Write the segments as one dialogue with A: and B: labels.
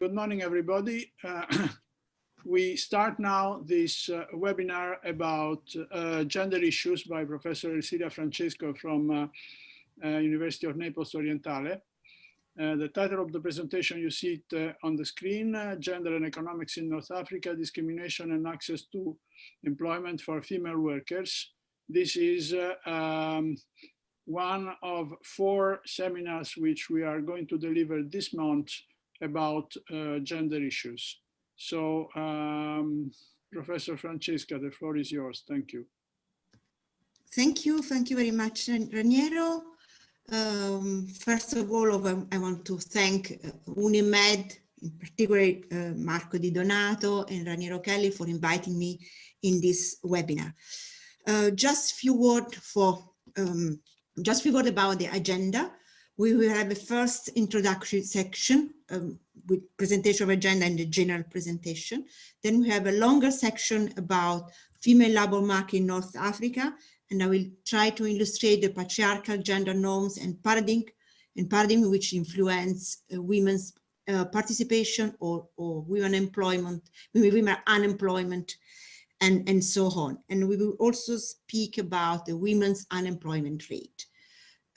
A: Good morning, everybody. Uh, we start now this uh, webinar about uh, gender issues by Professor Ersilia Francesca from uh, uh, University of Naples Orientale. Uh, the title of the presentation, you see it on the screen, Gender and Economics in North Africa, Discrimination and Access to Employment for Female Workers. This is um, one of four seminars which we are going to deliver this month about uh, gender issues. So, um, Professor Francesca, the floor is yours. Thank you.
B: Thank you. Thank you very much, Raniero. Um, first of all, I want to thank uh, Unimed, in particular uh, Marco Di Donato and Raniero Chelli for inviting me in this webinar. Uh, just a few words for um, just a few words about the agenda we will have a first introductory section um, with presentation of agenda and the general presentation. Then we have a longer section about female labor market in North Africa, and I will try to illustrate the patriarchal gender norms and paradigm and paradigm which influence uh, women's uh, participation or, or women employment, women unemployment, and, and so on. And we will also speak about the women's unemployment rate.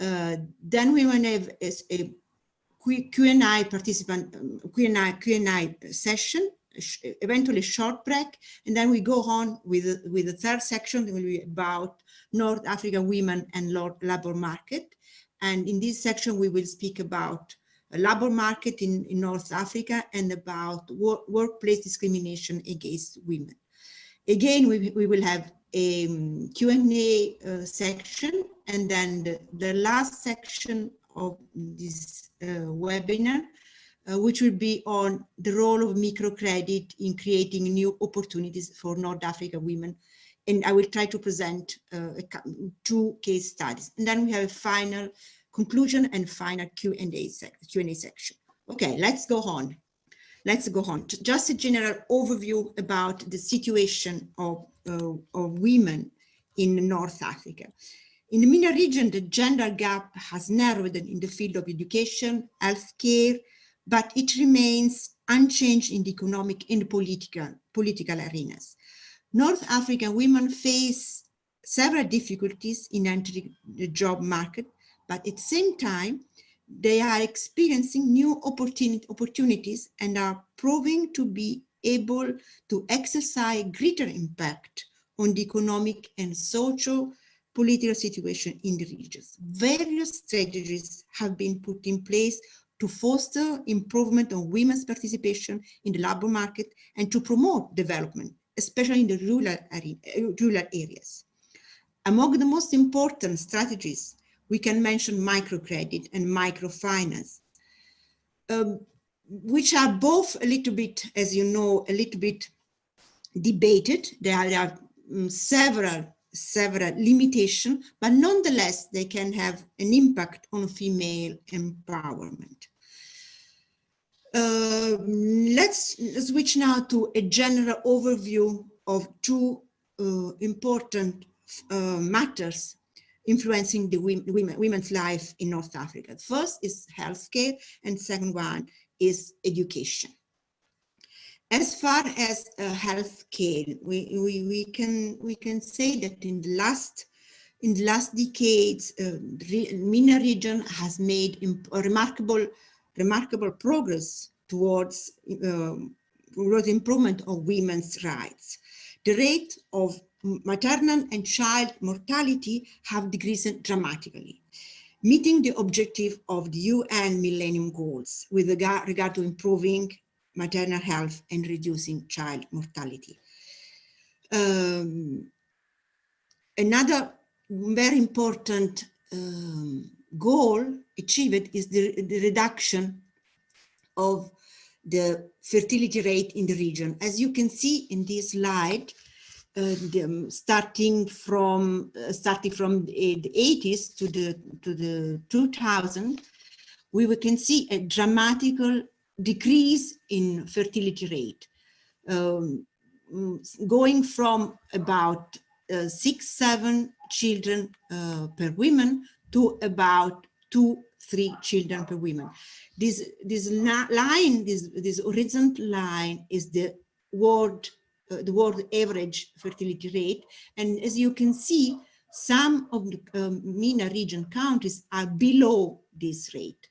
B: Uh, then we will have a, Q&A participant, Q&A Q&A session, eventually short break, and then we go on with, with the third section that will be about North African women and labor market. And in this section, we will speak about labor market in, in North Africa and about wor workplace discrimination against women. Again, we, we will have a um, Q&A uh, section and then the, the, last section of this uh, webinar, uh, which will be on the role of microcredit in creating new opportunities for North African women. And I will try to present uh, two case studies. And then we have a final conclusion and final Q&A sec section. Okay, let's go on. Let's go on. Just a general overview about the situation of uh, of women in North Africa. In the MENA region, the gender gap has narrowed in the field of education, healthcare, but it remains unchanged in the economic and political, political arenas. North African women face several difficulties in entering the job market, but at the same time, they are experiencing new opportunity, opportunities and are proving to be able to exercise greater impact on the economic and social political situation in the regions. Various strategies have been put in place to foster improvement on women's participation in the labor market and to promote development, especially in the rural, area, rural areas. Among the most important strategies, we can mention microcredit and microfinance. Um, which are both a little bit, as you know, a little bit debated. There are, there are um, several several limitations, but nonetheless, they can have an impact on female empowerment. Uh, let's switch now to a general overview of two uh, important uh, matters influencing the women, women's life in North Africa. First is healthcare, and second one is education. As far as uh, healthcare, we, we, we, can, we can say that in the last in the last decades, uh, the MENA region has made remarkable, remarkable progress towards, um, towards improvement of women's rights. The rate of maternal and child mortality have decreased dramatically meeting the objective of the UN Millennium Goals with regard, to improving maternal health and reducing child mortality. Um, another very important um, goal achieved is the, the reduction of the fertility rate in the region. As you can see in this slide, the, um, starting from uh, starting from the, the 80s to the to the 2000 we can see a dramatical decrease in fertility rate um, going from about uh, six seven children uh, per woman to about two, three children per woman. This, this line, this, this horizontal line is the world, the world average fertility rate. And as you can see, some of the um, MENA region countries are below this rate.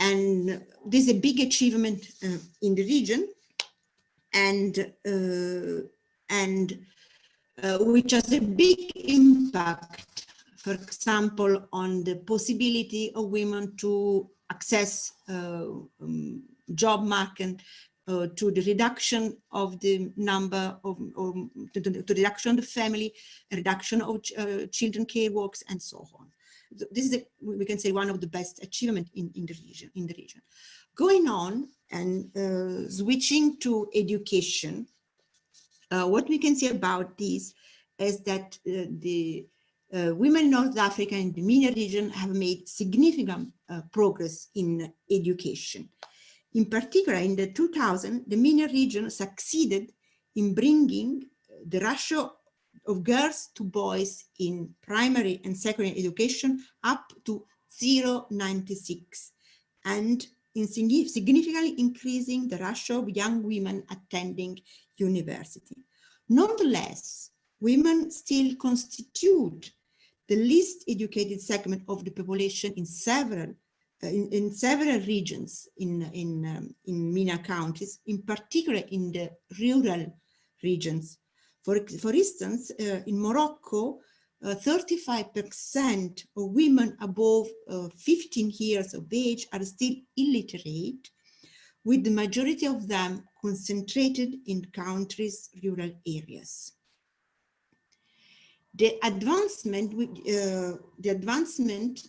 B: And this is a big achievement uh, in the region and, uh, and uh, which has a big impact, for example, on the possibility of women to access uh, um, job market, uh, to the reduction of the number of, to, the, to reduction of the family, reduction of uh, children care works, and so on. This is, a, we can say, one of the best achievement in, in the region. In the region, going on and uh, switching to education, uh, what we can say about this is that uh, the uh, women in North Africa and the MENA region have made significant progress in education. In particular, in the 2000, the MENA region succeeded in bringing the ratio of girls to boys in primary and secondary education up to 0.96 and in significantly increasing the ratio of young women attending university. Nonetheless, women still constitute the least educated segment of the population in several uh, in, in, several regions in in um, in MENA counties, in particular in the rural regions. For for instance, uh, in Morocco, 35% uh, of women above uh, 15 years of age are still illiterate, with the majority of them concentrated in countries' rural areas. The advancement, uh, the advancement,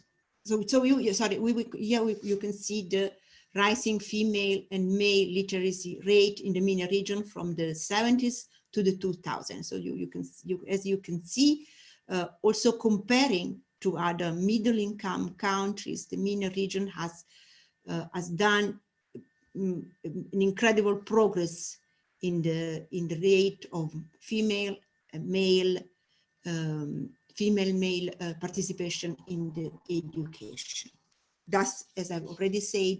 B: so, so you, sorry, we, we, here we, you can see the rising female and male literacy rate in the MENA region from the 70s to the 2000s. So you, you can, you, as you can see, uh, also comparing to other middle income countries, the MENA region has, uh, has done um, an incredible progress in the, in the rate of female, male, um, female male uh, participation in the education. Thus, as I've already said,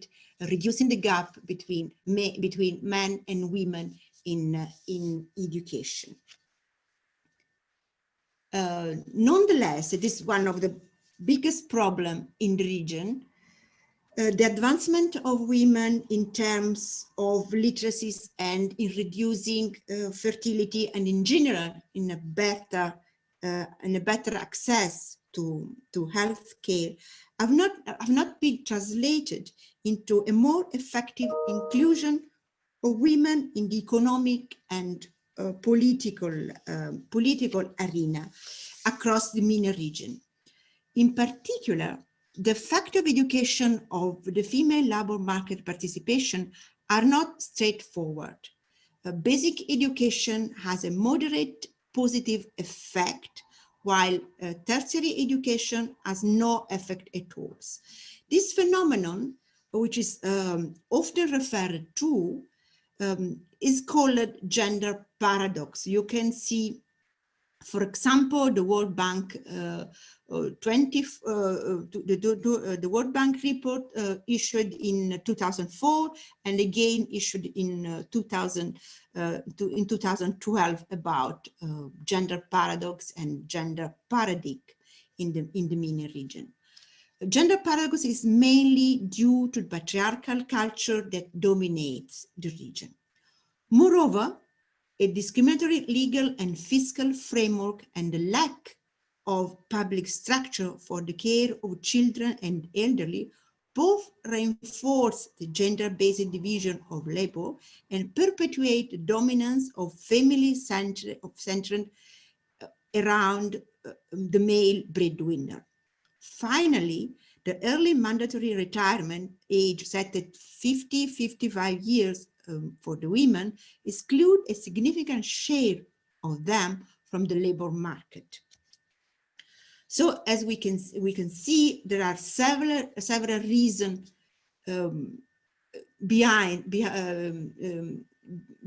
B: reducing the gap between, between men and women in, uh, in education. Uh, nonetheless, it is one of the biggest problem in the region. Uh, the advancement of women in terms of literacies and in reducing uh, fertility and in general in a better uh, and a better access to to health care have not have not been translated into a more effective inclusion of women in the economic and uh, political, uh, political arena across the MENA region. In particular, the fact of education of the female labor market participation are not straightforward. A basic education has a moderate positive effect, while uh, tertiary education has no effect at all. This phenomenon, which is um, often referred to um, is called gender paradox. You can see, for example, the World Bank uh, uh, 20, uh, the, uh, the, World Bank report uh, issued in 2004 and again issued in uh, 2000 to, in 2012 about gender paradox and gender paradigm in the in the MENA region. Gender paradox is mainly due to the patriarchal culture that dominates the region. Moreover, a discriminatory legal and fiscal framework and the lack of public structure for the care of children and elderly both reinforce the gender-based division of labor and perpetuate the dominance of family centered uh, around uh, the male breadwinner. Finally, the early mandatory retirement age set at 50, 55 years um, for the women exclude a significant share of them from the labor market. So as we can we can see, there are several several reasons um, behind be, um, um,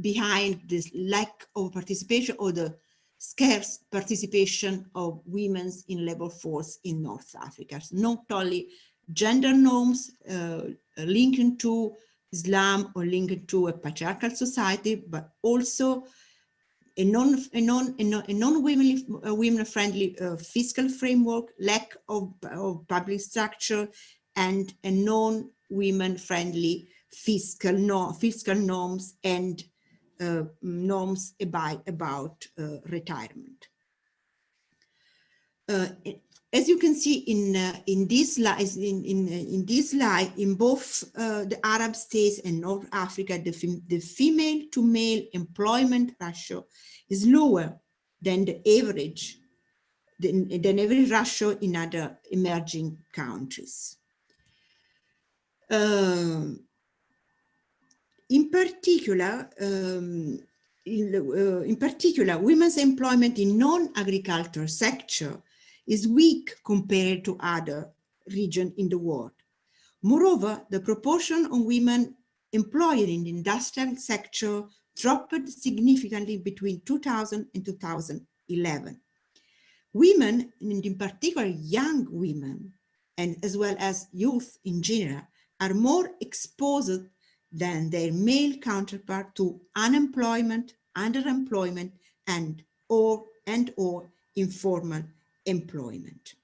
B: behind this lack of participation or the scarce participation of women in labor force in North Africa, not only gender norms uh, linked to Islam or linked to a patriarchal society, but also a non a non a non, women uh, women friendly uh, fiscal framework, lack of, of public structure, and a non women friendly fiscal no, fiscal norms and uh, norms about about uh, retirement. Uh, as you can see in uh, in this slide in in in this slide in both uh, the arab states and north africa the, the female to male employment ratio is lower than the average than, than average ratio in other emerging countries. Um, in particular um, in, uh, in particular women's employment in non-agricultural sector is weak compared to other regions in the world. Moreover, the proportion of women employed in the industrial sector dropped significantly between 2000 and 2011. Women, and in particular young women, and as well as youth in general, are more exposed than their male counterpart to unemployment, underemployment, and or and or informal employment.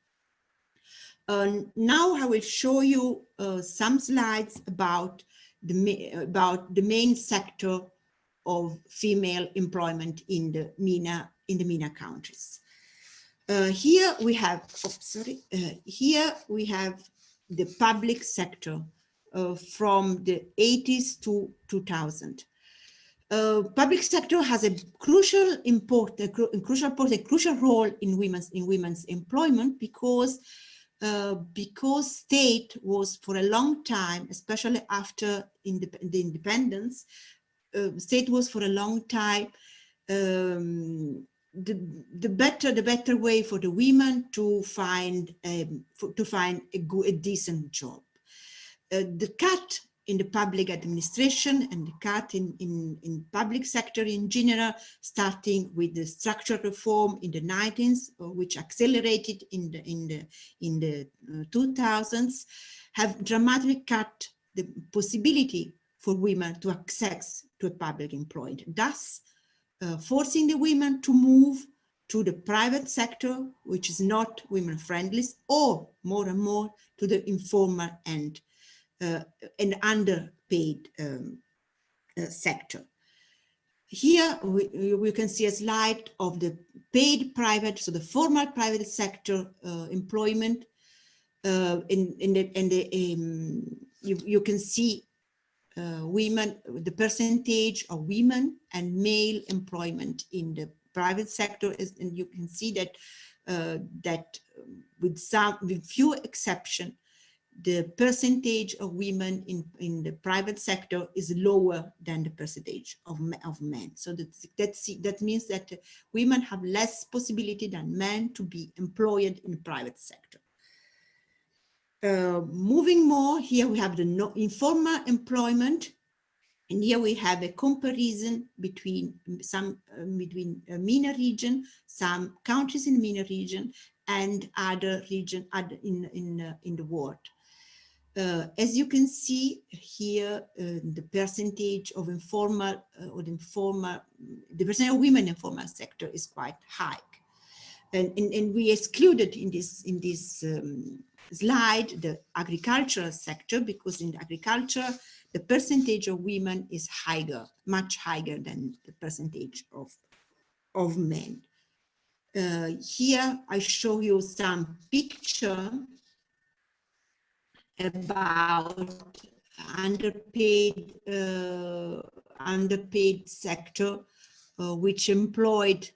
B: Uh, now I will show you uh, some slides about the, about the main sector of female employment in the MENA, in the MENA countries. Uh, here we have, oh, sorry, uh, here we have the public sector uh, from the 80s to 2000 uh, public sector has a crucial import, a, cru a crucial import, a crucial role in women's in women's employment because uh, because state was for a long time, especially after indep the independence, uh, state was for a long time um, the the better the better way for the women to find um, for, to find a good a decent job. Uh, the cut in the public administration and the cut in, in, in public sector in general, starting with the structural reform in the 19th, uh, which accelerated in the, in the, in the uh, 2000s, have dramatically cut the possibility for women to access to a public employment, thus uh, forcing the women to move to the private sector, which is not women friendly, or more and more to the informal uh, an underpaid um, uh, sector. Here we, we can see a slide of the paid private, so the formal private sector uh, employment. Uh, in, in the, in the um, you, you can see uh, women, the percentage of women and male employment in the private sector is, and you can see that uh, that with some, with few exception, the percentage of women in, in the private sector is lower than the percentage of, of men. So that, that's, that means that women have less possibility than men to be employed in the private sector. Uh, moving more, here we have the no, informal employment. And here we have a comparison between some uh, between a MENA region, some countries in the MENA region, and other region other in in uh, in the world. Uh, as you can see here, uh, the percentage of informal uh, or the informal, the percentage of women in informal sector is quite high. And, and, and we excluded in this, in this um, slide the agricultural sector because in agriculture, the percentage of women is higher, much higher than the percentage of, of men. Uh, here I show you some picture about underpaid uh, underpaid sector uh, which employed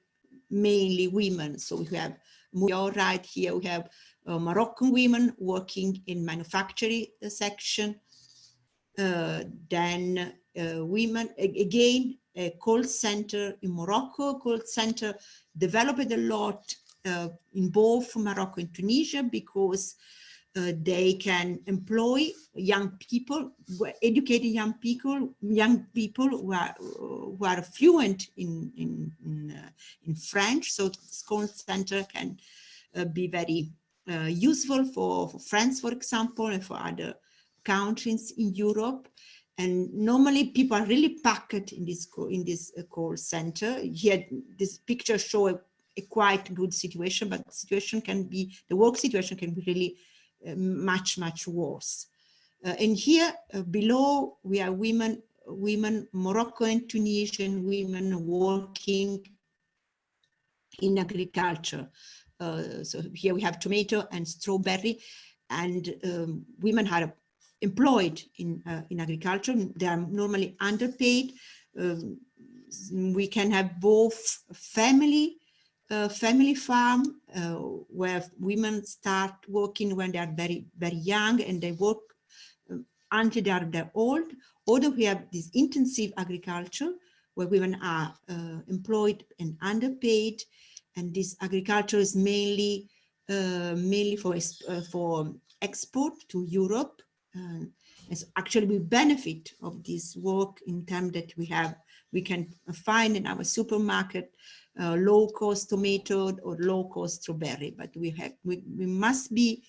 B: mainly women. So we have more right here we have uh, Moroccan women working in manufacturing section uh, then uh, women again a call center in Morocco call center developed a lot uh, in both Morocco and Tunisia because uh, they can employ young people, educating young people, young people who are who are fluent in in in, uh, in French. So the school center can uh, be very uh, useful for, for France, for example, and for other countries in Europe. And normally people are really packed in this in this uh, call center. Here, this picture show a, a, quite good situation, but situation can be, the work situation can be really much, much worse. Uh, and here uh, below, we are women, women, Moroccan, Tunisian women working in agriculture. Uh, so here we have tomato and strawberry and um, women are employed in, uh, in agriculture. They are normally underpaid. Um, we can have both family uh, family farm uh, where women start working when they are very very young and they work um, until they are they're old or we have this intensive agriculture where women are uh, employed and underpaid and this agriculture is mainly uh, mainly for uh, for export to Europe. Uh, as actually we benefit of this work in terms that we have we can find in our supermarket uh, low cost tomato or low cost strawberry, but we have we, we must be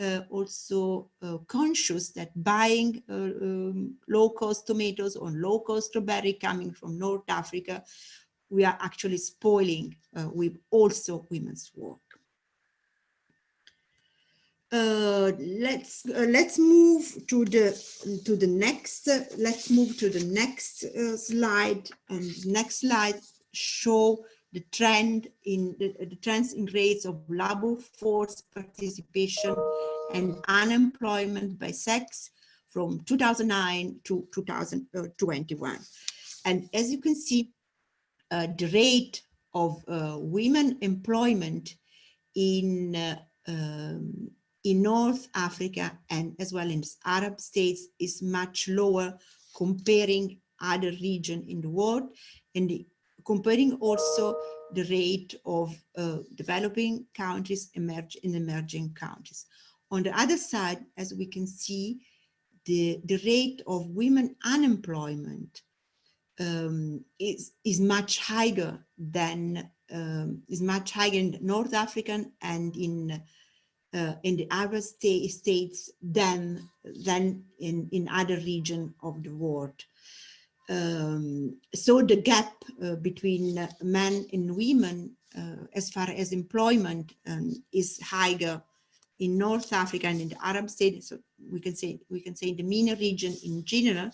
B: uh, also uh, conscious that buying um, low cost tomatoes or low cost strawberry coming from North Africa we are actually spoiling uh, with also women's work. Uh, let's uh, let's move to the to the next uh, let's move to the next uh, slide and next slide show the trend in the, the trends in rates of labor force participation and unemployment by sex from 2009 to 2021 and as you can see uh, the rate of uh, women employment in uh, um, in North Africa and as well in Arab states is much lower comparing other region in the world. And the, comparing also the rate of uh, developing countries emerge in emerging countries. On the other side, as we can see, the, the rate of women unemployment um, is, is much higher than um, is much higher in North African and in uh, in the Arab state, states than than in in other region of the world. Um, so the gap uh, between men and women uh, as far as employment um, is higher in North Africa and in the Arab states. So we can say we can say in the MENA region in general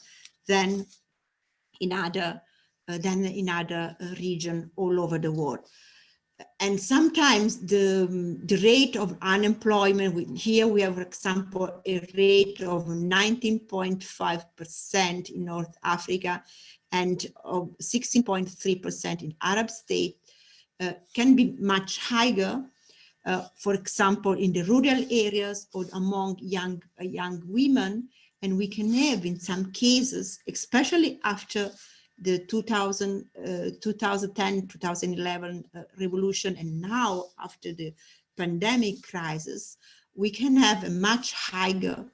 B: than in other uh, than in other uh, region all over the world. And sometimes the, the rate of unemployment, here we have, for example, a rate of 19.5% in North Africa and of 16.3% in Arab states, uh, can be much higher, uh, for example, in the rural areas or among young, uh, young women. And we can have in some cases, especially after the 2000, uh, 2010, 2011 uh, revolution, and now after the pandemic crisis, we can have a much higher,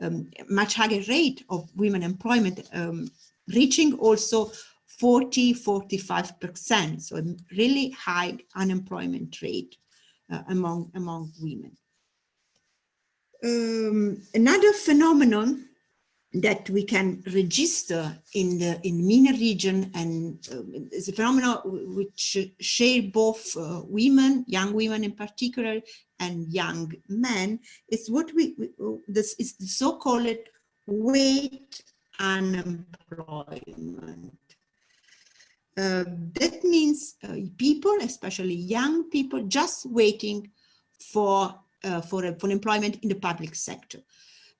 B: um, much higher rate of women employment, um, reaching also 40, 45%. So a really high unemployment rate uh, among, among women. Um, another phenomenon that we can register in the in MENA region and uh, is a phenomenon which share both uh, women, young women in particular, and young men. It's what we, we this is the so-called wait unemployment. Uh, that means uh, people, especially young people, just waiting for uh, for, for employment in the public sector.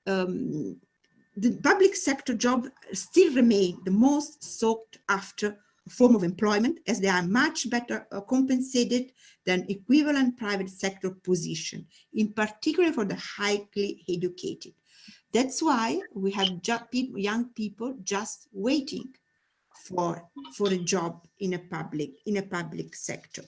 B: Um, the public sector job still remain the most sought after form of employment as they are much better uh, compensated than equivalent private sector position, in particular for the highly educated. That's why we have young people just waiting for, for a job in a public, in a public sector.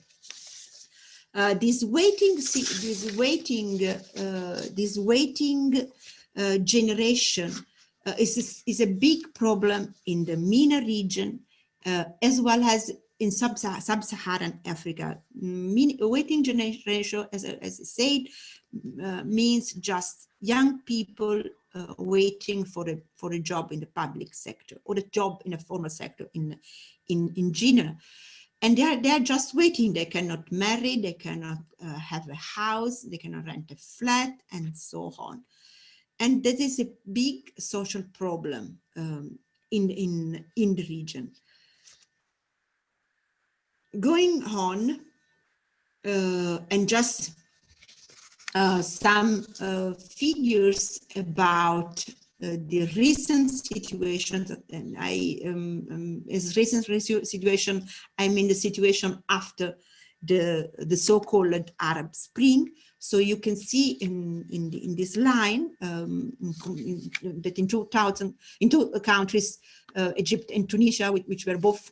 B: Uh, this waiting, this waiting, uh, this waiting uh, generation uh, is, a, is a big problem in the MENA region, uh, as well as in sub-Saharan Africa. Mean, waiting generation, as, as I said, uh, means just young people uh, waiting for a for a job in the public sector or a job in a formal sector in in in general. And they are they are just waiting. They cannot marry. They cannot uh, have a house. They cannot rent a flat and so on and that is a big social problem um, in in in the region. Going on uh, and just uh, some uh, figures about uh, the recent situation, and I, um, um, as recent situation, I mean the situation after the, the so-called Arab Spring. So you can see in, in, the, in this line um, in, that in 2000, in two countries, uh, Egypt and Tunisia, which, which, were both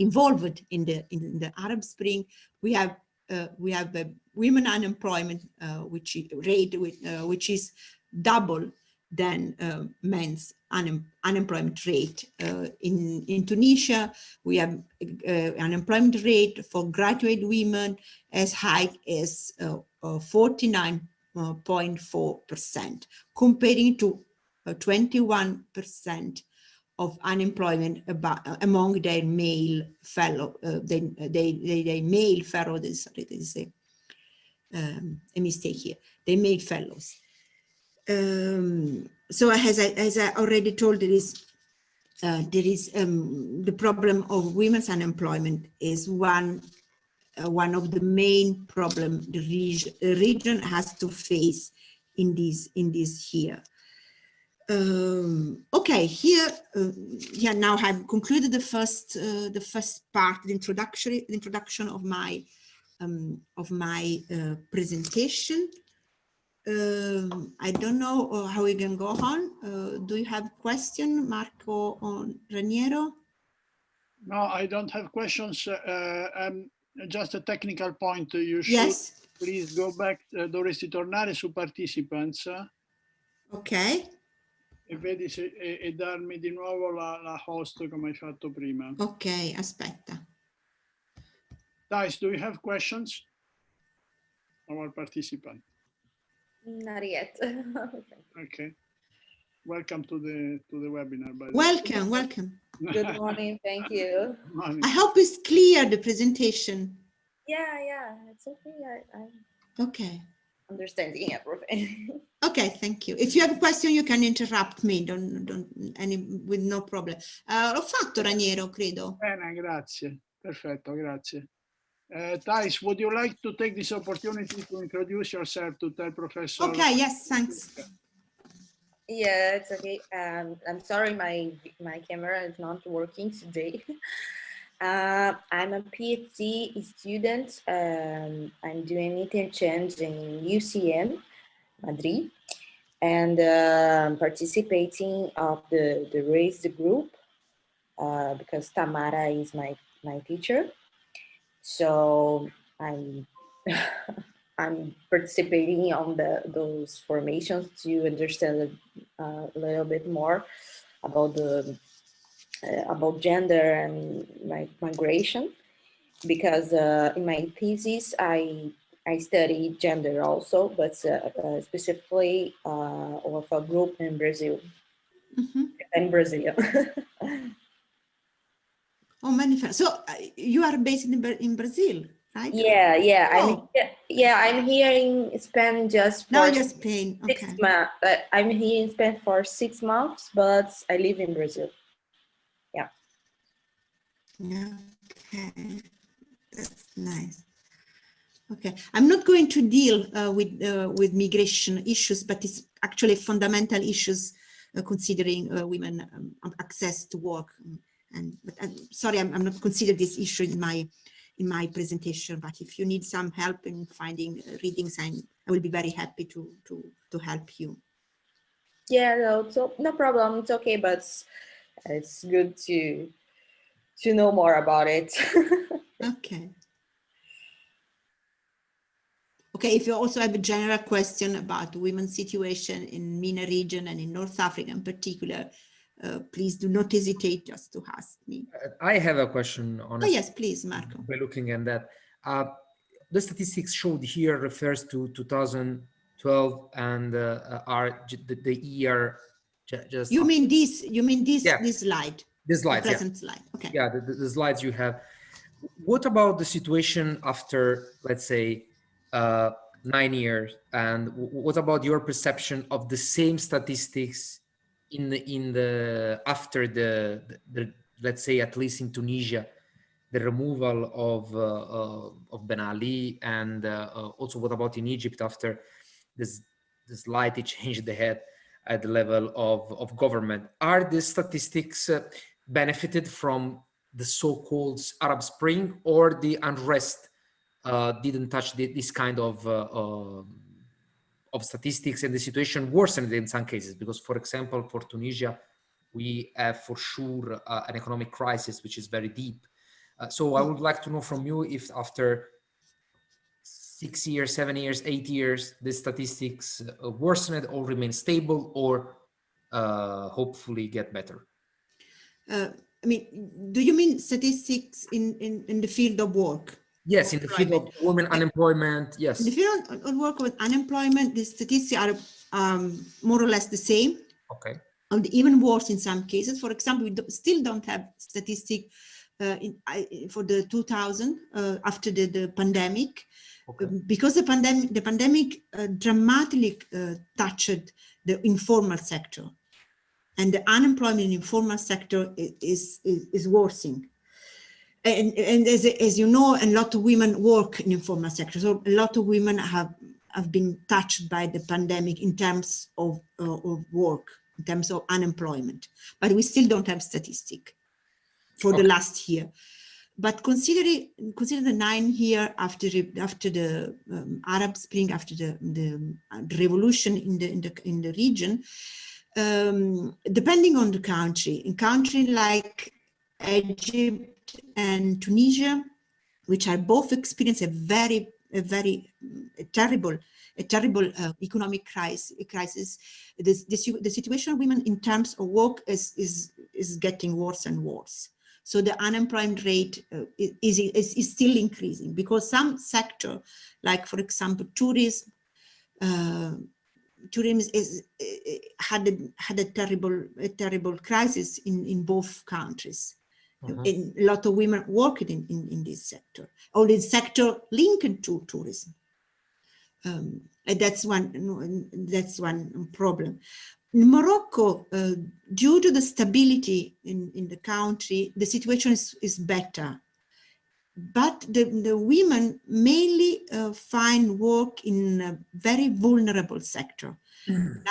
B: involved in the, in the Arab Spring, we have uh, we have a women unemployment uh, which rate uh, which is double than uh, men's un unemployment rate. Uh, in, in Tunisia, we have uh, unemployment rate for graduate women as high as 49.4%, comparing to 21% of unemployment about, uh, among their male fellow, uh, they, they, they, they male fellow, sorry, this is a, um, a mistake here, they male fellows. Um, so as I, as I already told, there is, uh, there is um, the problem of women's unemployment is one, uh, one of the main problem the region, region has to face in this, in this year. Um, okay here uh, yeah now i've concluded the first uh, the first part the introduction the introduction of my um, of my uh, presentation um, i don't know uh, how we can go on uh, do you have question marco on raniero
A: no i don't have questions uh, um, just a technical point you should
B: yes
A: please go back dovresti tornare su participants
B: ok
A: e vedi se, e, e darmi di nuovo la, la, host come hai fatto prima.
B: Ok, aspetta.
A: Dice, do you have questions? Our participant.
C: Not yet.
A: okay. Welcome to the to the webinar. By
B: welcome, welcome.
C: Good morning, thank you.
A: Morning.
B: I hope it's clear the presentation.
C: Yeah, yeah, it's okay. I, I...
B: Okay
C: understanding everything.
B: okay, thank you. If you have a question, you can interrupt me, don't, don't, any, with no problem. Uh, L'ho fatto, Raniero, credo.
A: Bene, grazie. Perfetto, grazie. Uh, Thais, would you like to take this opportunity to introduce yourself to tell Professor?
B: Okay, yes, thanks.
C: Yeah, it's okay. Um, I'm sorry, my my camera is not working today. Uh, I'm a PhD student. Um, I'm doing interchange in UCM, Madrid, and uh, I'm participating of the, the raised group uh, because Tamara is my, my teacher. So I'm, I'm participating on the, those formations to understand a little bit more about the uh, about gender and migration because uh, in my thesis I I study gender also, but uh, uh, specifically uh, of a group in Brazil. Mm -hmm. In Brazil.
B: oh, many So uh, you are based in, in Brazil, right?
C: Yeah, yeah. Oh. I'm yeah. I'm here in Spain just
B: for no, just Spain.
C: Six okay. months. I'm here in Spain for six months, but I live in Brazil. Yeah. Yeah.
B: Okay, that's nice. Okay, I'm not going to deal uh, with uh, with migration issues, but it's actually fundamental issues uh, considering uh, women um, access to work. And but I'm sorry, I'm, I'm not considering this issue in my in my presentation. But if you need some help in finding uh, readings, I'm, I will be very happy to to to help you.
C: Yeah, no, so no problem. It's okay, but it's good to to know more about it.
B: okay. Okay, if you also have a general question about women's situation in MENA region and in North Africa in particular, uh, please do not hesitate just to ask me.
D: I have a question on.
B: Oh, yes, please, Marco.
D: By looking at that, uh, the statistics showed here refers to 2012 and uh, are the, the year just.
B: You mean this? You mean this?
D: Yeah.
B: This slide?
D: the slides?
B: the
D: Yeah,
B: present slide. Okay.
D: yeah the, the- the slides you have. What about the situation after, let's say, uh, nine years? And what about your perception of the same statistics in the, in the after the, the, the let's say at least in Tunisia, the removal of uh, uh, of Ben Ali, and uh, uh, also what about in Egypt after this this slightly changed the head at the level of of government? Are the statistics benefited from the so-called Arab Spring, or the unrest uh, didn't touch the, this kind of of statistics, and the situation worsened in some cases? Because, for example, for Tunisia, we have for sure uh, an economic crisis which is very deep. Uh, so I would like to know from you if after six years, seven years, eight years, the statistics uh, worsened or remain stable or uh, hopefully get better.
B: Uh, I mean, do you mean statistics in, in, in the field of work?
D: Yes, in the field of women unemployment, yes.
B: In the field of- work with unemployment, the statistics are um, more or less the same,
D: Okay,
B: and even worse in some cases. For example, we do, still don't have statistic uh, in, I, for the 2000 uh, after the, the pandemic.
D: okay.
B: Um, because the pandemic the pandemic uh, dramatically uh, touched the informal sector and the unemployment in informal sector is is, is worsening and and as, as you know a lot of women work in informal sector. So a lot of women have have been touched by the pandemic in terms of uh, of work in terms of unemployment. But we still don't have statistic for the last year. But considering consider the nine year after the- after the um, Arab Spring, after the the, uh, the revolution in the in the in the region, um, depending on the country, in country like Egypt and Tunisia, which are both experience a very a very a terrible a terrible uh, economic crisis crisis this, this the situation of women in terms of work is is is getting worse and worse so the unemployment rate uh, is, is, is still increasing because some sector, like for example, tourism, uh, tourism is, had a, had a terrible a terrible crisis in, in both countries.
D: Mhm.
B: And a lot of women working in, in, in this sector, or this sector linked to tourism. Um, and that's one that's one problem. In Morocco, uh, due to the stability in, in the country, the situation is, is better. But the, the women mainly uh, find work in a very vulnerable sector,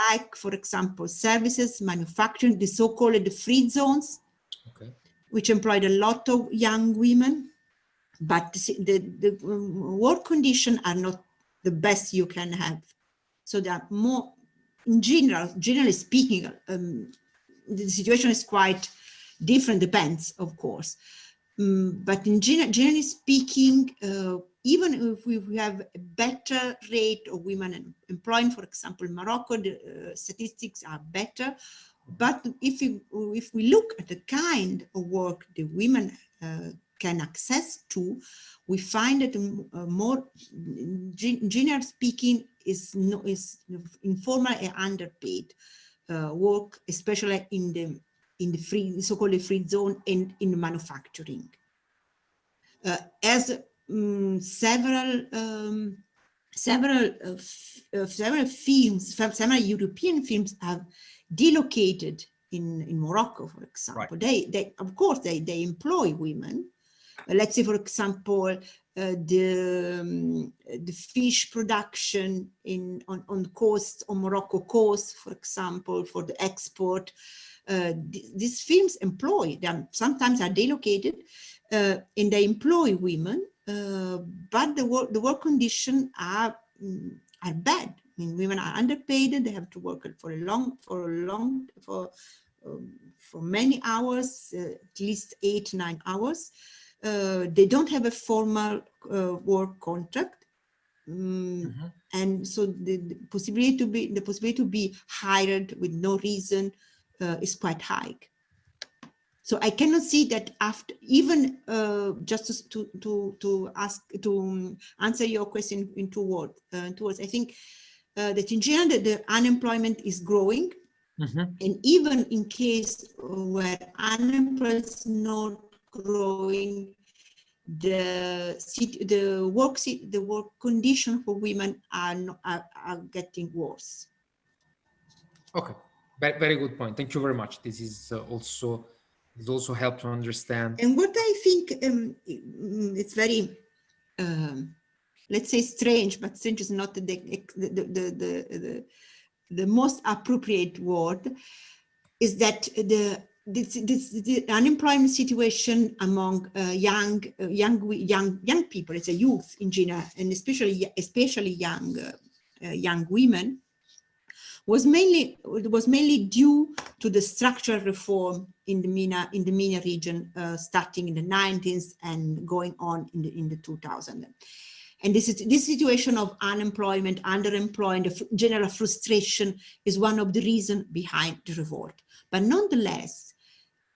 B: like, for example, services, manufacturing, the so-called free zones. Which employed a lot of young women. But the, the, um, work conditions are not the best you can have. So there are more, in general, generally speaking, um, the situation is quite different, depends, of course. Mm, but in gen generally speaking, uh, even if we have a better rate of women em- employed, for example, Morocco, the uh, statistics are better. But if we, if we look at the kind of work the women uh, can access to, we find that um, uh, more, generally speaking, is no is informal and underpaid uh, work, especially in the in the free so-called free zone and in manufacturing. Uh, as um, several um, several uh, uh, several films, several European films have delocated in in Morocco, for example. They they of course they they employ women. Uh, let's say, for example, uh, the um, the fish production in on on the coast on Morocco coast, for example, for the export. Uh, th- these firms employ them. Sometimes are delocated, uh, and they employ women. Uh, but the work the work conditions are mm, are bad. I mean, women are underpaid. They have to work for a long for a long for um, for many hours, uh, at least eight nine hours. Uh, they don't have a formal uh, work contract. Mm,
D: Mhm.
B: and so the, the possibility to be the possibility to be hired with no reason uh, is quite high. So I cannot see that after even uh, just to to to ask to answer your question in two words. Uh, two words. I think uh, that in general the, unemployment is growing,
D: Mm -hmm.
B: and even in case where unemployment is not growing, the the work the work condition for women are, are, are getting worse.
D: Okay, very, very good point. Thank you very much. This is uh, also this also help to understand.
B: And what I think um, mm, it's very, um, let's say strange, but strange is not the the the the, the, most appropriate word, is that the this, this, the unemployment situation among uh, young, uh, young, young, young people, it's a youth in general, and especially, especially young, uh, uh, young women, was mainly was mainly due to the structural reform in the MENA in the MENA region, uh, starting in the 90s and going on in the in the 2000s. And this, is, this situation of unemployment, underemployment, general frustration is one of the reasons behind the revolt. But nonetheless,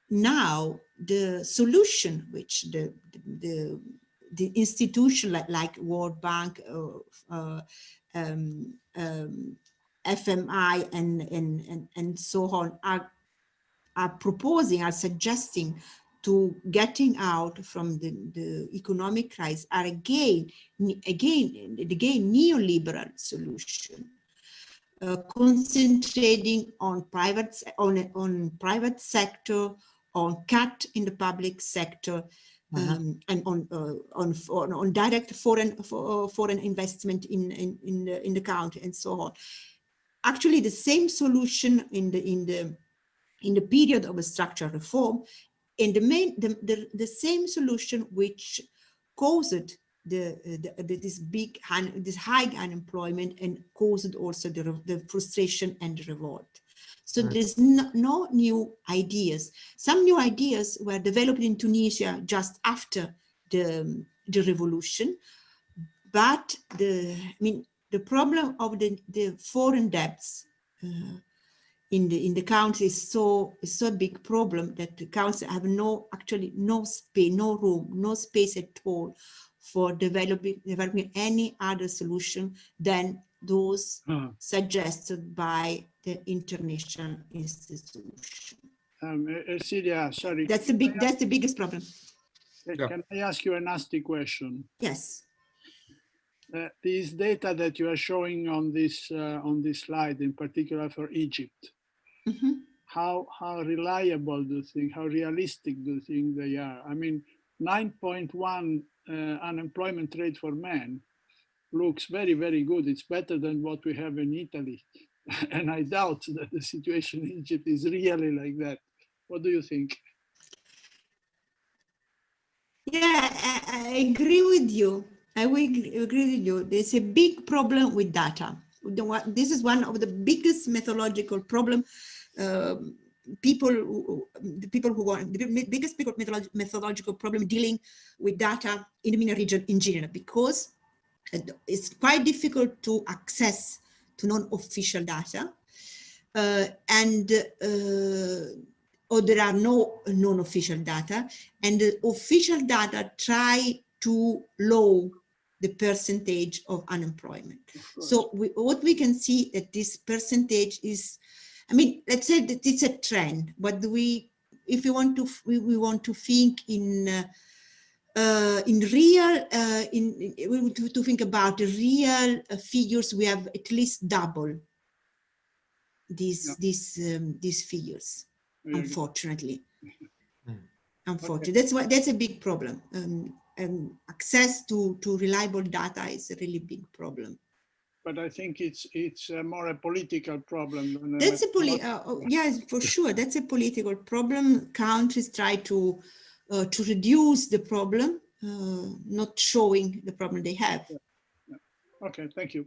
B: now the solution which the the, the institution like, like World Bank, uh, uh, um, um, FMI and, and, and, and so on are, are proposing, are suggesting to getting out from the, the economic crisis are again, again, again neoliberal solution. Uh, concentrating on private on on private sector on cut in the public sector uh -huh. um, and on, uh, on, on on direct foreign uh, foreign investment in in in the, in the country and so on. Actually, the same solution in the in the in the period of a structural reform, and the main the, the, the same solution which caused the, the, this big this high unemployment and caused also the, the frustration and the revolt. So mm. there's no, no, new ideas. Some new ideas were developed in Tunisia just after the, the revolution. But the, I mean, the problem of the, the foreign debts uh, in the in the country is so is so big problem that the council have no actually no space, no room, no space at all for developing developing any other solution than those uh suggested by the international institution.
A: Um, Celia, sorry.
B: That's the big. That's the biggest problem.
A: Can I ask you a nasty question?
B: Yes.
A: Uh, these data that you are showing on this uh, on this slide, in particular for Egypt, mm -hmm. how how reliable do you think? How realistic do you think they are? I mean, 9.1 uh, unemployment rate for men looks very, very good. It's better than what we have in Italy. and I doubt that the situation in Egypt is really like that. What do you think?
B: Yeah, I, I agree with you. I will agree with you. There's a big problem with data. This is one of the biggest methodological problem. Um, people, who, the people who want the biggest methodological problem dealing with data in the MENA region in general, because it's quite difficult to access to non-official data. Uh, and uh, or there are no non-official data and the official data try to low the percentage of unemployment. Of so we, what we can see that this percentage is, I mean, let's say that it's a trend, but we, if we want to, we, we want to think in uh, uh, in real, uh, in, in to, to, think about the real uh, figures, we have at least double these yeah. these um, these figures. Unfortunately, hmm. unfortunately, okay. that's what that's a big problem. Um, and access to to reliable data is a really big problem.
A: But I think it's it's more a political problem.
B: that's a, a poli. Uh, oh, yes, for sure. That's a political problem. Countries try to uh, to reduce the problem, uh, not showing the problem they have. Yeah.
A: Yeah. Okay, thank you.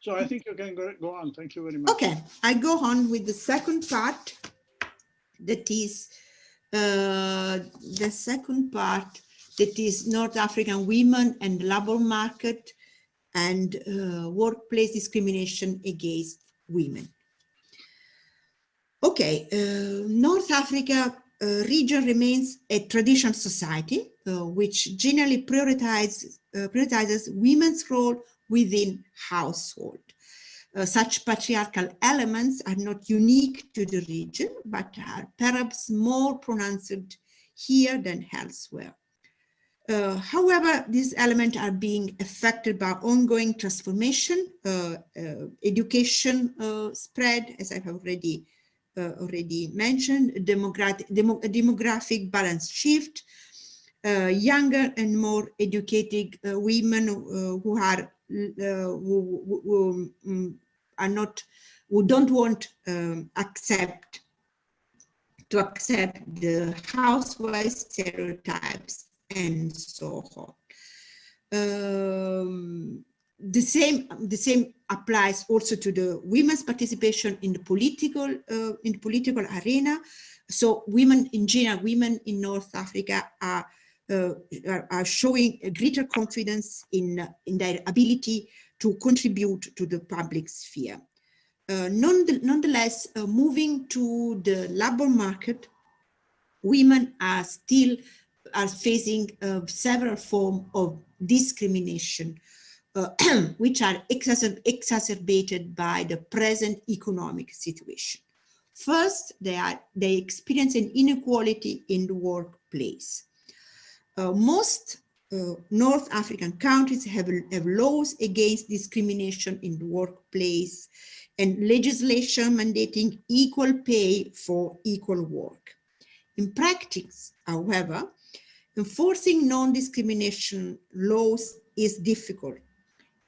A: So I think you can go, go on. Thank you very much.
B: Okay, I go on with the second part that is uh, the second part that is North African women and labor market and uh, workplace discrimination against women. Okay, uh, North Africa uh, region remains a traditional society, uh, which generally prioritizes, uh, prioritizes women's role within household. Uh, such patriarchal elements are not unique to the region, but are perhaps more pronounced here than elsewhere. Uh, however, these elements are being affected by ongoing transformation, uh, uh, education uh, spread, as I've already uh, already mentioned, demographic, demo, demographic balance shift, younger and more educated women who are who, who, um, are not who don't want um, accept to accept the housewife stereotypes and so on. Um, the same the same applies also to the women's participation in the political uh, in the political arena. So women in general, women in North Africa are uh, are, are, showing greater confidence in in their ability to contribute to the public sphere. Uh, nonetheless, moving to the labor market, women are still are facing uh, several forms of discrimination, uh, which are exacer exacerbated by the present economic situation. First, they, are, they experience an inequality in the workplace. Uh, most uh, North African countries have, have laws against discrimination in the workplace and legislation mandating equal pay for equal work. In practice, however, enforcing non-discrimination laws is difficult.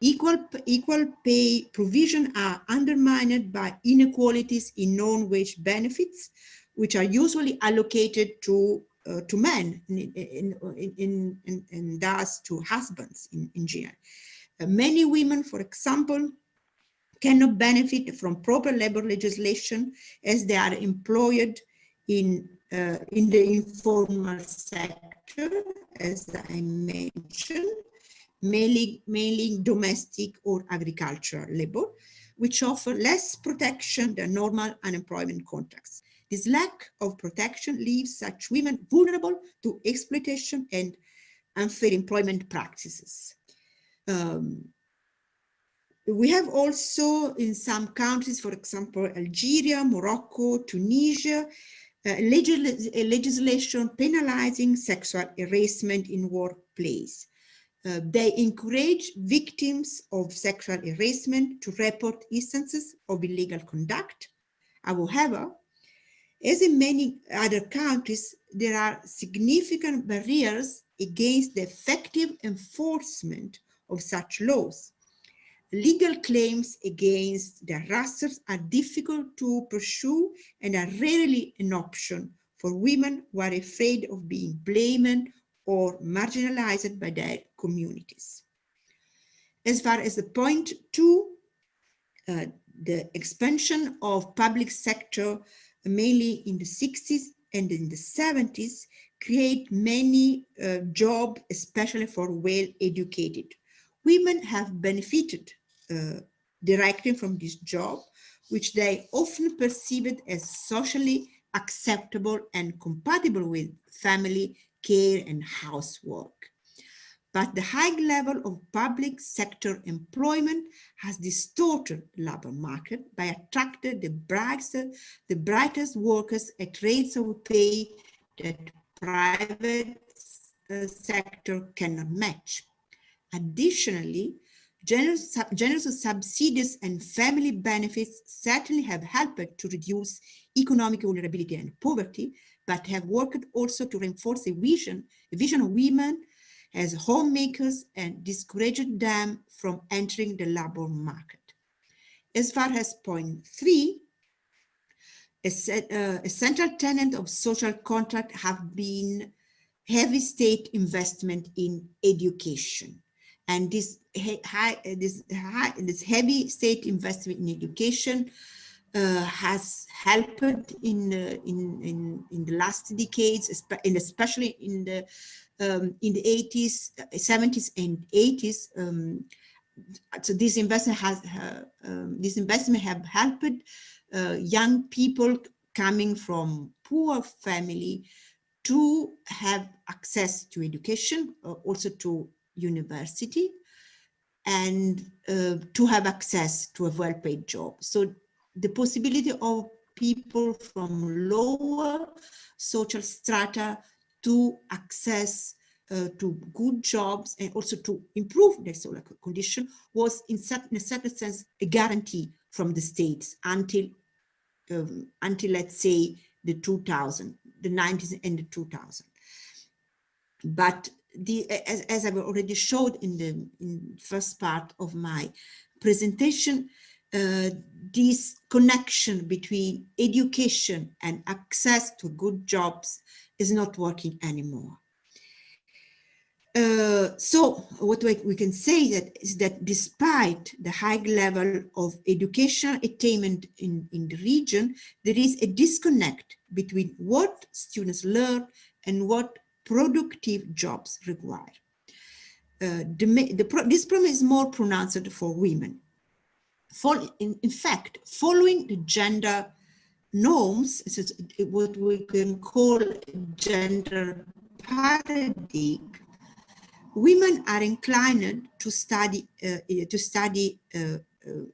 B: Equal, equal pay provision are undermined by inequalities in non-wage benefits, which are usually allocated to uh, to men and thus to husbands in, in general. Uh, many women, for example, cannot benefit from proper labor legislation as they are employed in, uh, in the informal sector, as I mentioned, mainly, mainly domestic or agricultural labor, which offer less protection than normal unemployment contracts. This lack of protection leaves such women vulnerable to exploitation and unfair employment practices. Um, we have also in some countries, for example, Algeria, Morocco, Tunisia, legis legislation penalizing sexual harassment in workplace. Uh, they encourage victims of sexual harassment to report instances of illegal conduct. However, as in many other countries, there are significant barriers against the effective enforcement of such laws. Legal claims against the harassers are difficult to pursue and are rarely an option for women who are afraid of being blamed or marginalized by their communities. As far as the point two, uh, the expansion of public sector mainly in the 60s and in the 70s create many uh, jobs, especially for well-educated women have benefited uh, directly from this job, which they often perceived as socially acceptable and compatible with family care and housework. But the high level of public sector employment has distorted the labor market by attracting the brightest, the brightest workers at rates of pay that private uh, sector cannot match. Additionally, generous, generous subsidies and family benefits certainly have helped to reduce economic vulnerability and poverty, but have worked also to reinforce a vision, a vision of women as homemakers and discouraged them from entering the labor market. As far as point three, a, uh, a central tenet of social contract have been heavy state investment in education and this high, this high, this heavy state investment in education uh, has helped in, uh, in in in the last decades, and especially in the um, in the 80s, 70s, and 80s. Um, so this investment has uh, um, this investment have helped uh, young people coming from poor family to have access to education, uh, also to university, and uh, to have access to a well-paid job. So the possibility of people from lower social strata to access uh, to good jobs and also to improve their social condition was in, in a certain sense a guarantee from the states until um, until let's say the 2000 the 90s and the 2000 but the as, as I've already showed in the in first part of my presentation uh, this connection between education and access to good jobs is not working anymore. Uh, so what we, can say that is that despite the high level of educational attainment in, in the region, there is a disconnect between what students learn and what productive jobs require. Uh, the, the, this problem is more pronounced for women in, in fact, following the gender norms, what we can call gender paradigm, women are inclined to study uh, to study uh, uh,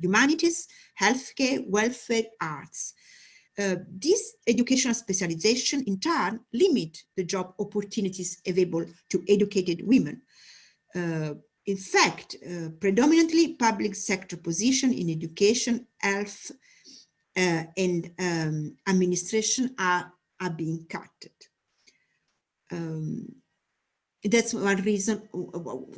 B: humanities, healthcare, welfare, arts. Uh, this educational specialization in turn limit the job opportunities available to educated women. Uh, in fact, uh, predominantly public sector position in education, health, uh, and um, administration are, are being cut. Um, that's one reason,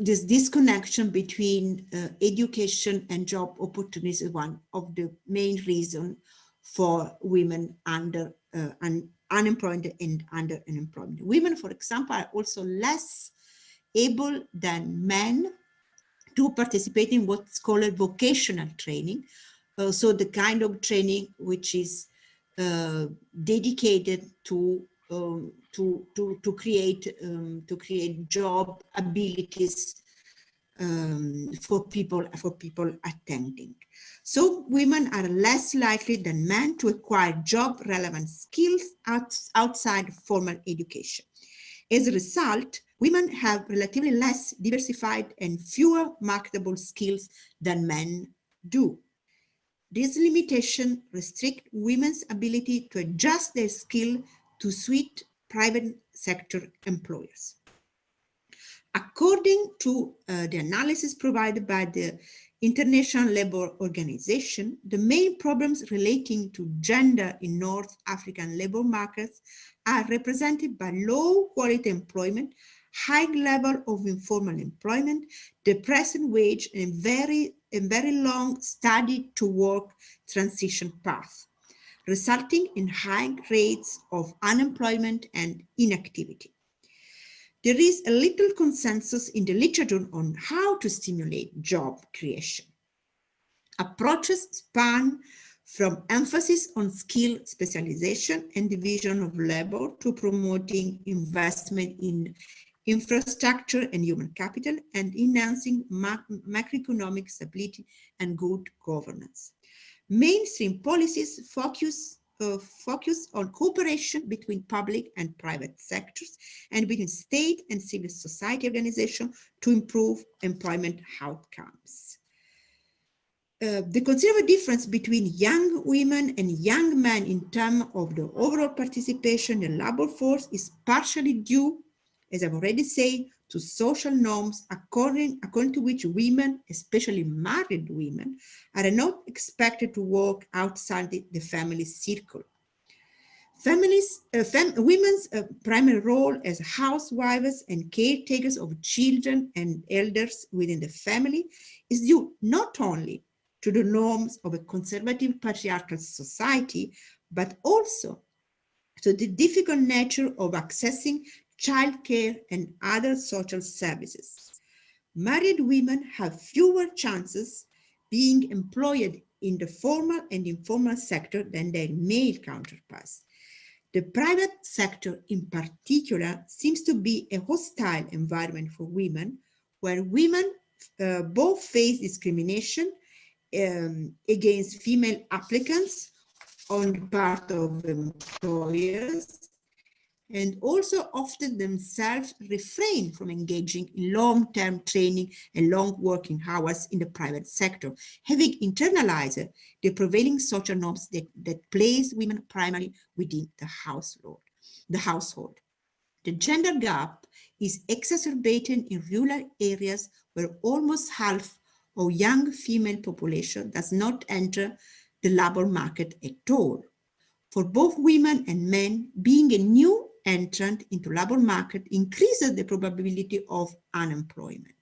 B: this disconnection between uh, education and job opportunities is one of the main reasons for women under uh, un unemployed and under unemployment. Women, for example, are also less able than men to participate in what's called vocational training. Uh, so the kind of training which is uh, dedicated to um, to to to create um, to create job abilities um, for people for people attending. So women are less likely than men to acquire job relevant skills out, outside formal education. As a result, women have relatively less diversified and fewer marketable skills than men do. This limitation restricts women's ability to adjust their skill to suit private sector employers. According to uh, the analysis provided by the International Labour Organization, the main problems relating to gender in North African labour markets are represented by low quality employment, high level of informal employment, depressed wage, and very, and very long study to work transition path, resulting in high rates of unemployment and inactivity. There is a little consensus in the literature on how to stimulate job creation. Approaches span from emphasis on skill specialization and division of labor to promoting investment in infrastructure and human capital and enhancing macroeconomic stability and good governance. Mainstream policies focus focus on cooperation between public and private sectors and between state and civil society organizations to improve employment outcomes. Uh, the considerable difference between young women and young men in terms of the overall participation in labor force is partially due, as I've already said, to social norms according, according to which women, especially married women, are not expected to work outside the, the family circle. Families, uh, women's uh, primary role as housewives and caretakers of children and elders within the family is due not only to the norms of a conservative patriarchal society, but also to the difficult nature of accessing childcare, and other social services. Married women have fewer chances being employed in the formal and informal sector than their male counterparts. The private sector in particular seems to be a hostile environment for women where women uh, both face discrimination um, against female applicants on the part of employers and also often themselves refrain from engaging in long-term training and long working hours in the private sector, having internalized the prevailing social norms that, that place women primarily within the household. The household. The gender gap is exacerbated in rural areas where almost half of young female population does not enter the labor market at all. For both women and men, being a new entrant into labor market increases the probability of unemployment.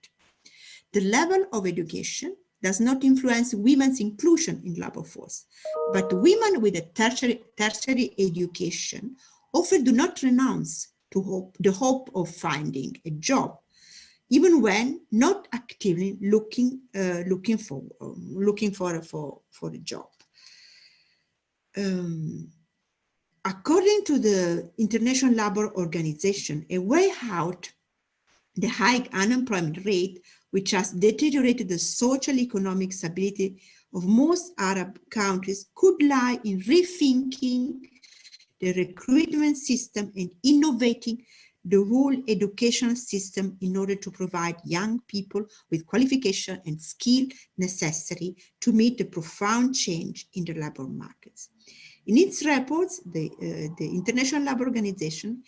B: The level of education does not influence women's inclusion in labor force, but women with a tertiary, tertiary education often do not renounce to hope, the hope of finding a job, even when not actively looking uh, looking for um, looking for for for a job. Um, according to the International Labour Organization, a way out the high unemployment rate, which has deteriorated the social economic stability of most Arab countries, could lie in rethinking the recruitment system and innovating the whole educational system in order to provide young people with qualification and skill necessary to meet the profound change in the labor markets. In its reports, the, uh, the International Labour Organization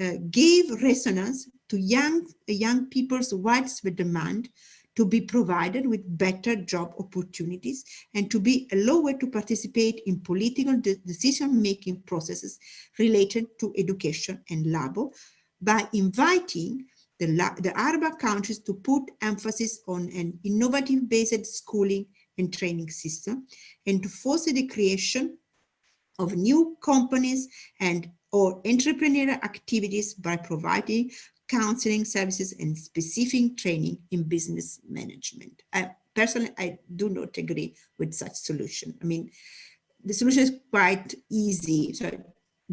B: uh, gave resonance to young, young people's widespread demand to be provided with better job opportunities and to be allowed to participate in political de decision-making processes related to education and labor by inviting the, the Arab countries to put emphasis on an innovative based schooling and training system and to foster the creation of new companies and or entrepreneurial activities by providing counseling services and specific training in business management. I, personally, I do not agree with such solution. I mean, the solution is quite easy. So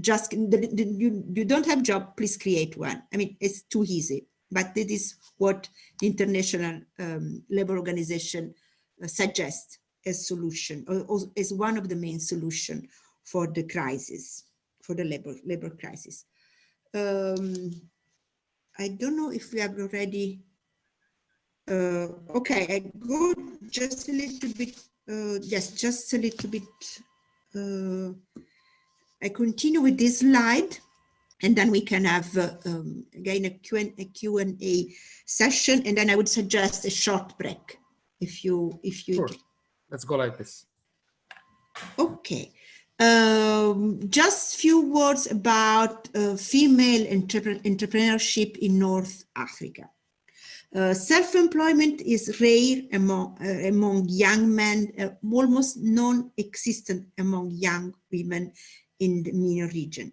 B: just the, the, you, you don't have job, please create one. I mean, it's too easy, but this is what the International um, Labor Organization uh, suggests as solution or, or as one of the main solution for the crisis, for the labor, labor crisis. Um, I don't know if we have already, uh, okay, I go just a little bit, uh, yes, just a little bit. Uh, I continue with this slide and then we can have uh, um, again a Q&A Q&A session and then I would suggest a short break if you if you
D: sure. let's go like this
B: okay um, just a few words about uh, female entrep entrepreneurship in North Africa. Uh, Self-employment is rare among, uh, among young men, uh, almost non-existent among young women in the MENA region.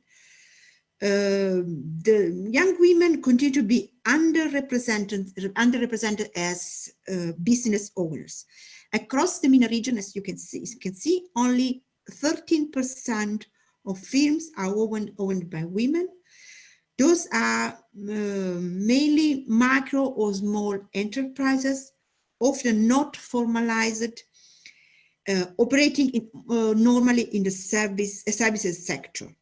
B: Uh, the young women continue to be underrepresented, underrepresented as uh, business owners. Across the MENA region, as you can see, you can see only 13% of firms are owned, owned by women. Those are uh, mainly micro or small enterprises, often not formalized, uh, operating in, uh, normally in the service services sector.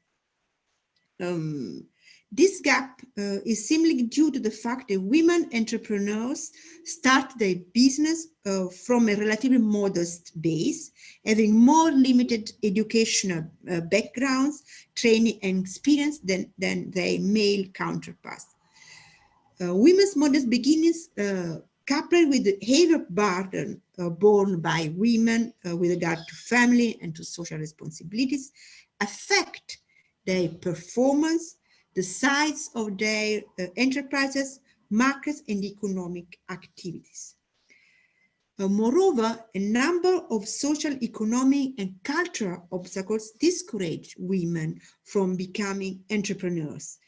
B: Um, this gap uh, is simply due to the fact that women entrepreneurs start their business uh, from a relatively modest base, having more limited educational uh, backgrounds, training and experience than, than their male counterparts. Uh, women's modest beginnings uh, coupled with the heavy burden uh, borne by women with regard to family and to social responsibilities affect their performance the size of their uh, enterprises, markets, and economic activities. Uh, moreover, a number of social, economic, and cultural obstacles discourage women from becoming entrepreneurs.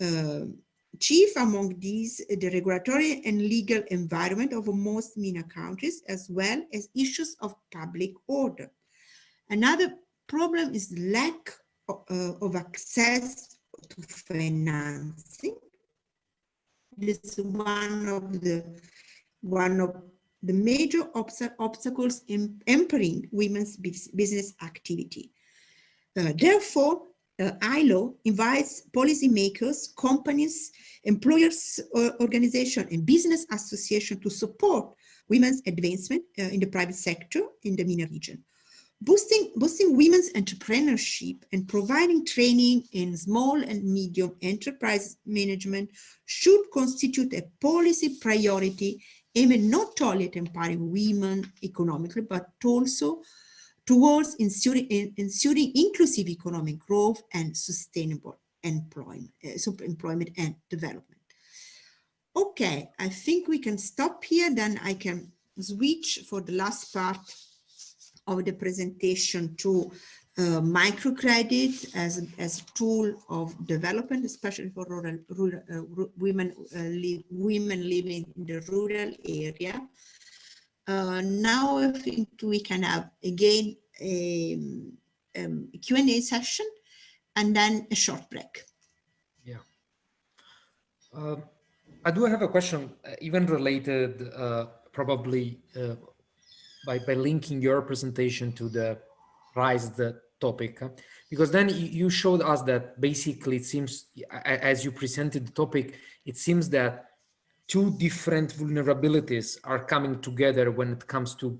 B: Uh, chief among these, the regulatory and legal environment of most MENA countries, as well as issues of public order. Another problem is the lack of, uh, of access to financing. This is one of the one of the major obstacles in impairing women's business activity. Uh, therefore, uh, ILO invites policymakers, companies, employers uh, organization and business association to support women's advancement uh, in the private sector in the MENA region. Boosting, boosting women's entrepreneurship and providing training in small and medium enterprise management should constitute a policy priority aimed not only at empowering women economically, but also towards ensuring, ensuring inclusive economic growth and sustainable employment, uh, employment and development. Okay, I think we can stop here, then I can switch for the last part of the presentation to uh, microcredit as, as a tool of development, especially for rural, rural uh, women, uh, women living in the rural area. Uh, now I think we can have again a, um, a Q&A session and then a short break.
D: Yeah. Uh, I do have a question, uh, even related probably by, by linking your presentation to the RISE the topic, because then you showed us that basically it seems, as you presented the topic, it seems that two different vulnerabilities are coming together when it comes to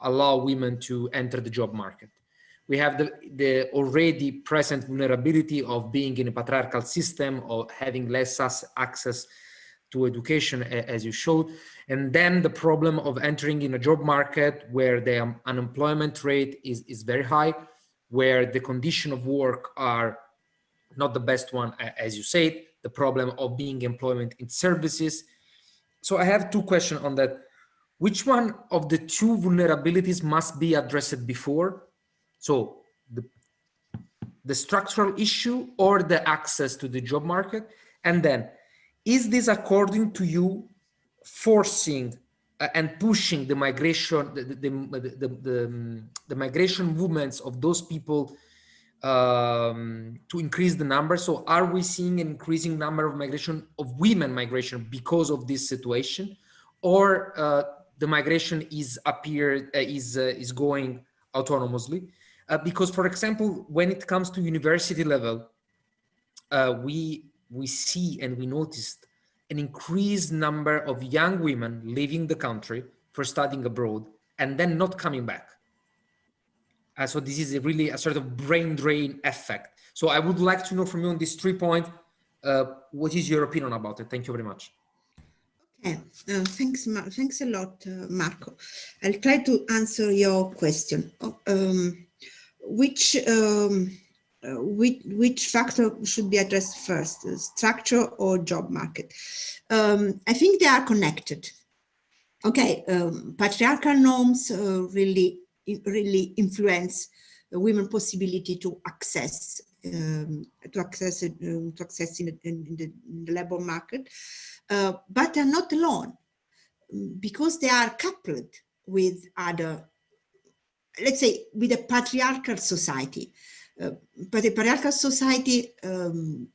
D: allow women to enter the job market. We have the, the already present vulnerability of being in a patriarchal system or having less access to education, as you showed. And then the problem of entering in a job market where the um, unemployment rate is, is very high, where the condition of work are not the best one, as you said, the problem of being employment in services. So I have two questions on that. Which one of the two vulnerabilities must be addressed before? So the, the structural issue or the access to the job market? And then is this according to you forcing uh, and pushing the migration, the, the, the, the, the migration movements of those people um, to increase the number? So are we seeing an increasing number of migration of women migration because of this situation? Or uh, the migration is appear uh, is, uh, is going autonomously? Uh, because for example, when it comes to university level, uh, we we see and we noticed an increased number of young women leaving the country for studying abroad and then not coming back. Uh, so this is a really a sort of brain drain effect. So I would like to know from you on this three point, uh, what is your opinion about it? Thank you very much.
B: Okay, uh, thanks, thanks a lot, uh, Marco. I'll try to answer your question. Oh, um, which um, uh, which, which factor should be addressed first, structure or job market? Um, I think they are connected. Okay, um, patriarchal norms uh, really, really influence women possibility to access um, to access um, to access in, in, in, the, in, the, labor market, uh, but they're not alone because they are coupled with other, let's say, with a patriarchal society. Uh, patriarchal society um,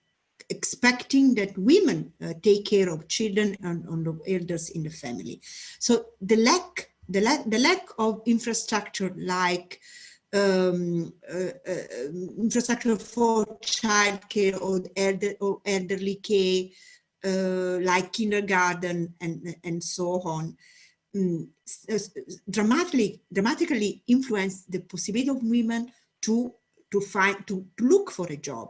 B: expecting that women uh, take care of children and, and of elders in the family. So the lack, the lack, the lack of infrastructure like um, uh, uh, infrastructure for childcare or, elder, or elderly care, uh, like kindergarten and, and so on, um, dramatically, dramatically influence the possibility of women to to find to look for a job.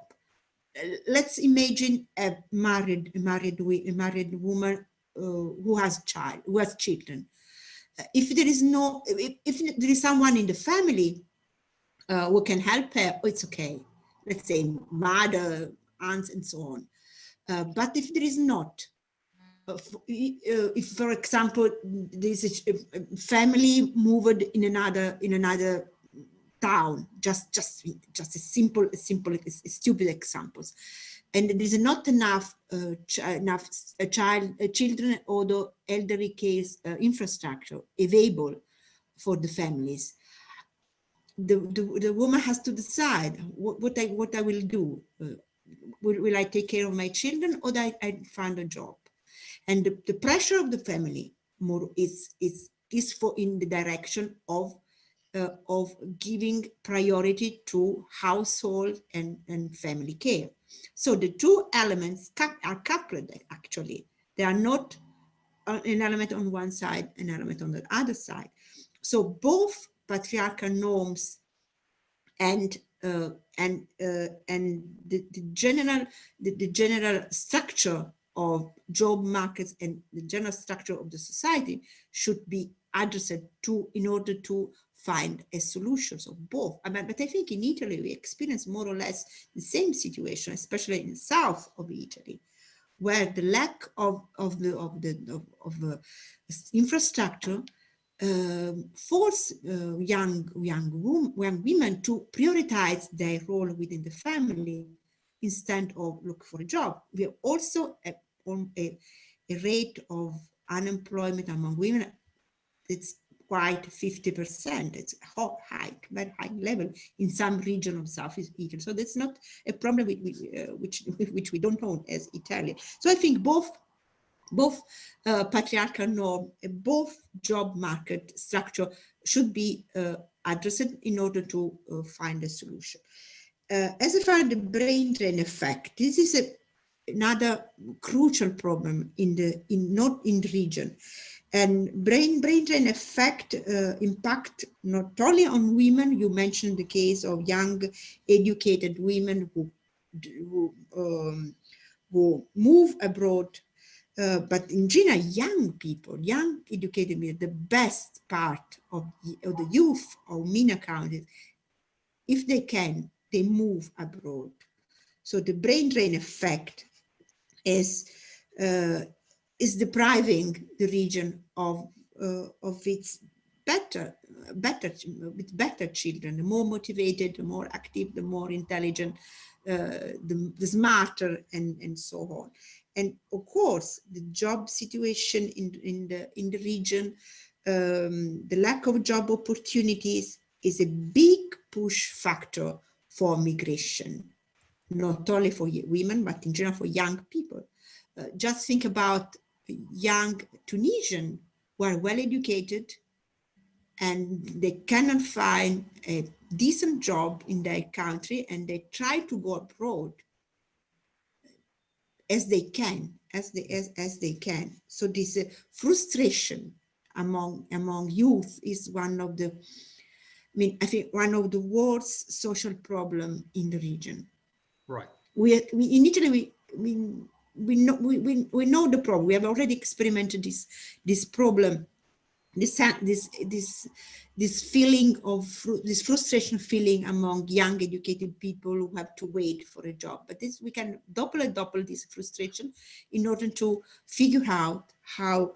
B: Let's imagine a married married a married woman uh, who has child who has children. If there is no if, if there is someone in the family uh, who can help her, it's okay. Let's say mother, aunts, and so on. Uh, but if there is not, uh, if for example there is a family moved in another in another town, just just just a simple, simple, stupid examples, and there is not enough uh, enough uh, child uh, children or the elderly case uh, infrastructure available for the families. The, the, the woman has to decide what, what I what I will do. Will, will I take care of my children or I, I find a job? And the, the pressure of the family more is is is for in the direction of uh, of giving priority to household and, and family care. So the two elements are coupled actually. They are not uh, an element on one side, an element on the other side. So both patriarchal norms and uh, and uh, and the, the general the, the general structure of job markets and the general structure of the society should be addressed to in order to find a solution of both. I mean, but I think in Italy, we experience more or less the same situation, especially in the south of Italy, where the lack of, of the of the of, of the infrastructure uh, force uh, young young, young women to prioritize their role within the family instead of look for a job. We have also a, a, a rate of unemployment among women. It's quite 50%. It's a high, very high level in some region of Southeast Italy. So that's not a problem uh, which, which we don't know as Italy. So I think both both uh, patriarchal norm, both job market structure should be uh, addressed in order to uh, find a solution. Uh, as far as the brain drain effect, this is a, another crucial problem in the in not in the region and brain brain drain effect uh, impact not only on women you mentioned the case of young educated women who who, um, who move abroad. Uh, but in general young people young educated men the best part of the, of the youth of MENA countries if they can they move abroad. So the brain drain effect is uh, is depriving the region of uh, of its better better with better children. The more motivated the more active the more intelligent uh, the, the, smarter and and so on. And of course the job situation in in the in the region um, the lack of job opportunities is a big push factor for migration. Not only for women but in general for young people. Uh, just think about young Tunisian who are well educated and they cannot find a decent job in their country and they try to go abroad as they can, as they, as, as they can. So this uh, frustration among, among youth is one of the, I mean, I think one of the worst social problem in the region.
D: Right.
B: We, we in Italy, we, we we know we, we, we know the problem we have already experimented this this problem this this this this feeling of this frustration feeling among young educated people who have to wait for a job but this we can double and double this frustration in order to figure out how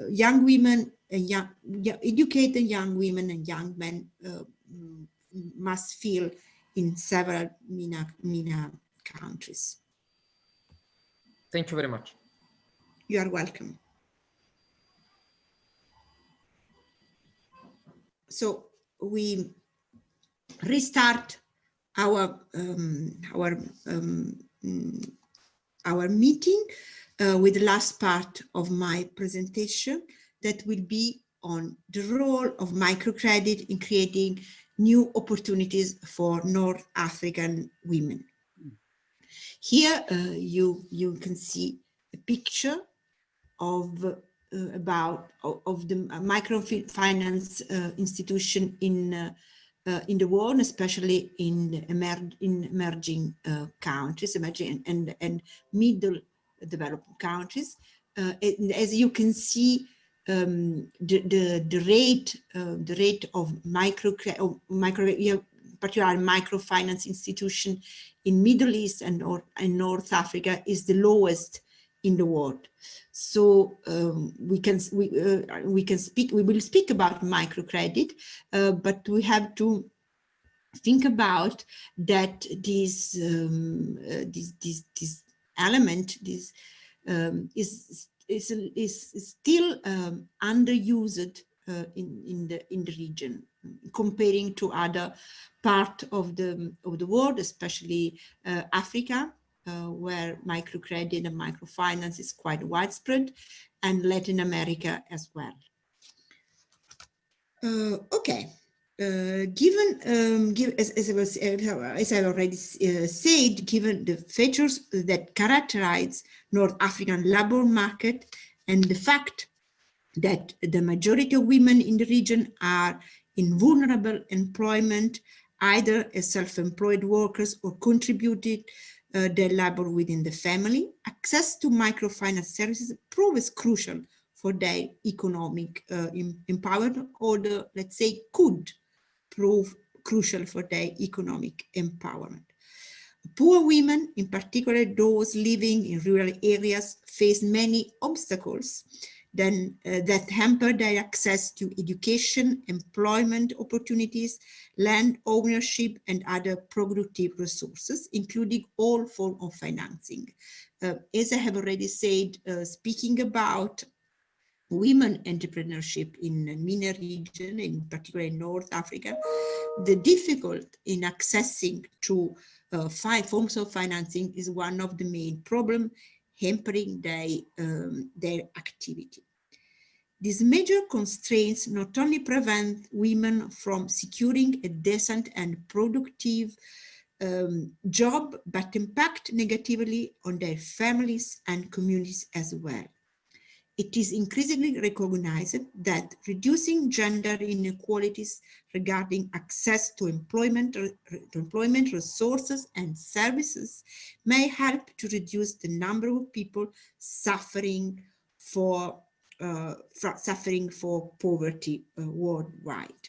B: uh, young women and young, educated young women and young men uh, must feel in several MENA, MENA countries.
D: Thank you very much.
B: You are welcome. So we restart our um, our um, our meeting uh, with the last part of my presentation that will be on the role of microcredit in creating new opportunities for North African women. Here uh, you, you can see a picture of uh, about of the microfinance uh, institution in uh, uh, in the world, especially in emer in emerging uh, countries, emerging and and middle developing countries. And as you can see, um, the, the the rate the rate of micro micro particular microfinance institution in Middle East and, or, in North Africa is the lowest in the world. So um, we can we uh, we can speak we will speak about microcredit, uh, but we have to think about that this um, uh, this, this this element this um, is is is still um, underused uh, in in the in the region comparing to other part of the of the world, especially uh, Africa, uh, where microcredit and microfinance is quite widespread, and Latin America as well. Uh, okay, uh, given, um, give, as, as, I was, as I already uh, said, given the features that characterize North African labor market and the fact that the majority of women in the region are in vulnerable employment, either as self-employed workers or contributed uh, their labor within the family, access to microfinance services proves crucial for their economic uh, empowerment or the, let's say, could prove crucial for their economic empowerment. Poor women, in particular those living in rural areas, face many obstacles then, uh, that hamper their access to education, employment opportunities, land ownership, and other productive resources, including all forms of financing. Uh, as I have already said, uh, speaking about women entrepreneurship in the MENA region, in particular in North Africa, the difficult in accessing to uh, five forms of financing is one of the main problem hampering their, um, their activity. These major constraints not only prevent women from securing a decent and productive um, job, but impact negatively on their families and communities as well. It is increasingly recognized that reducing gender inequalities regarding access to employment, to employment resources and services may help to reduce the number of people suffering for suffering for poverty uh, worldwide.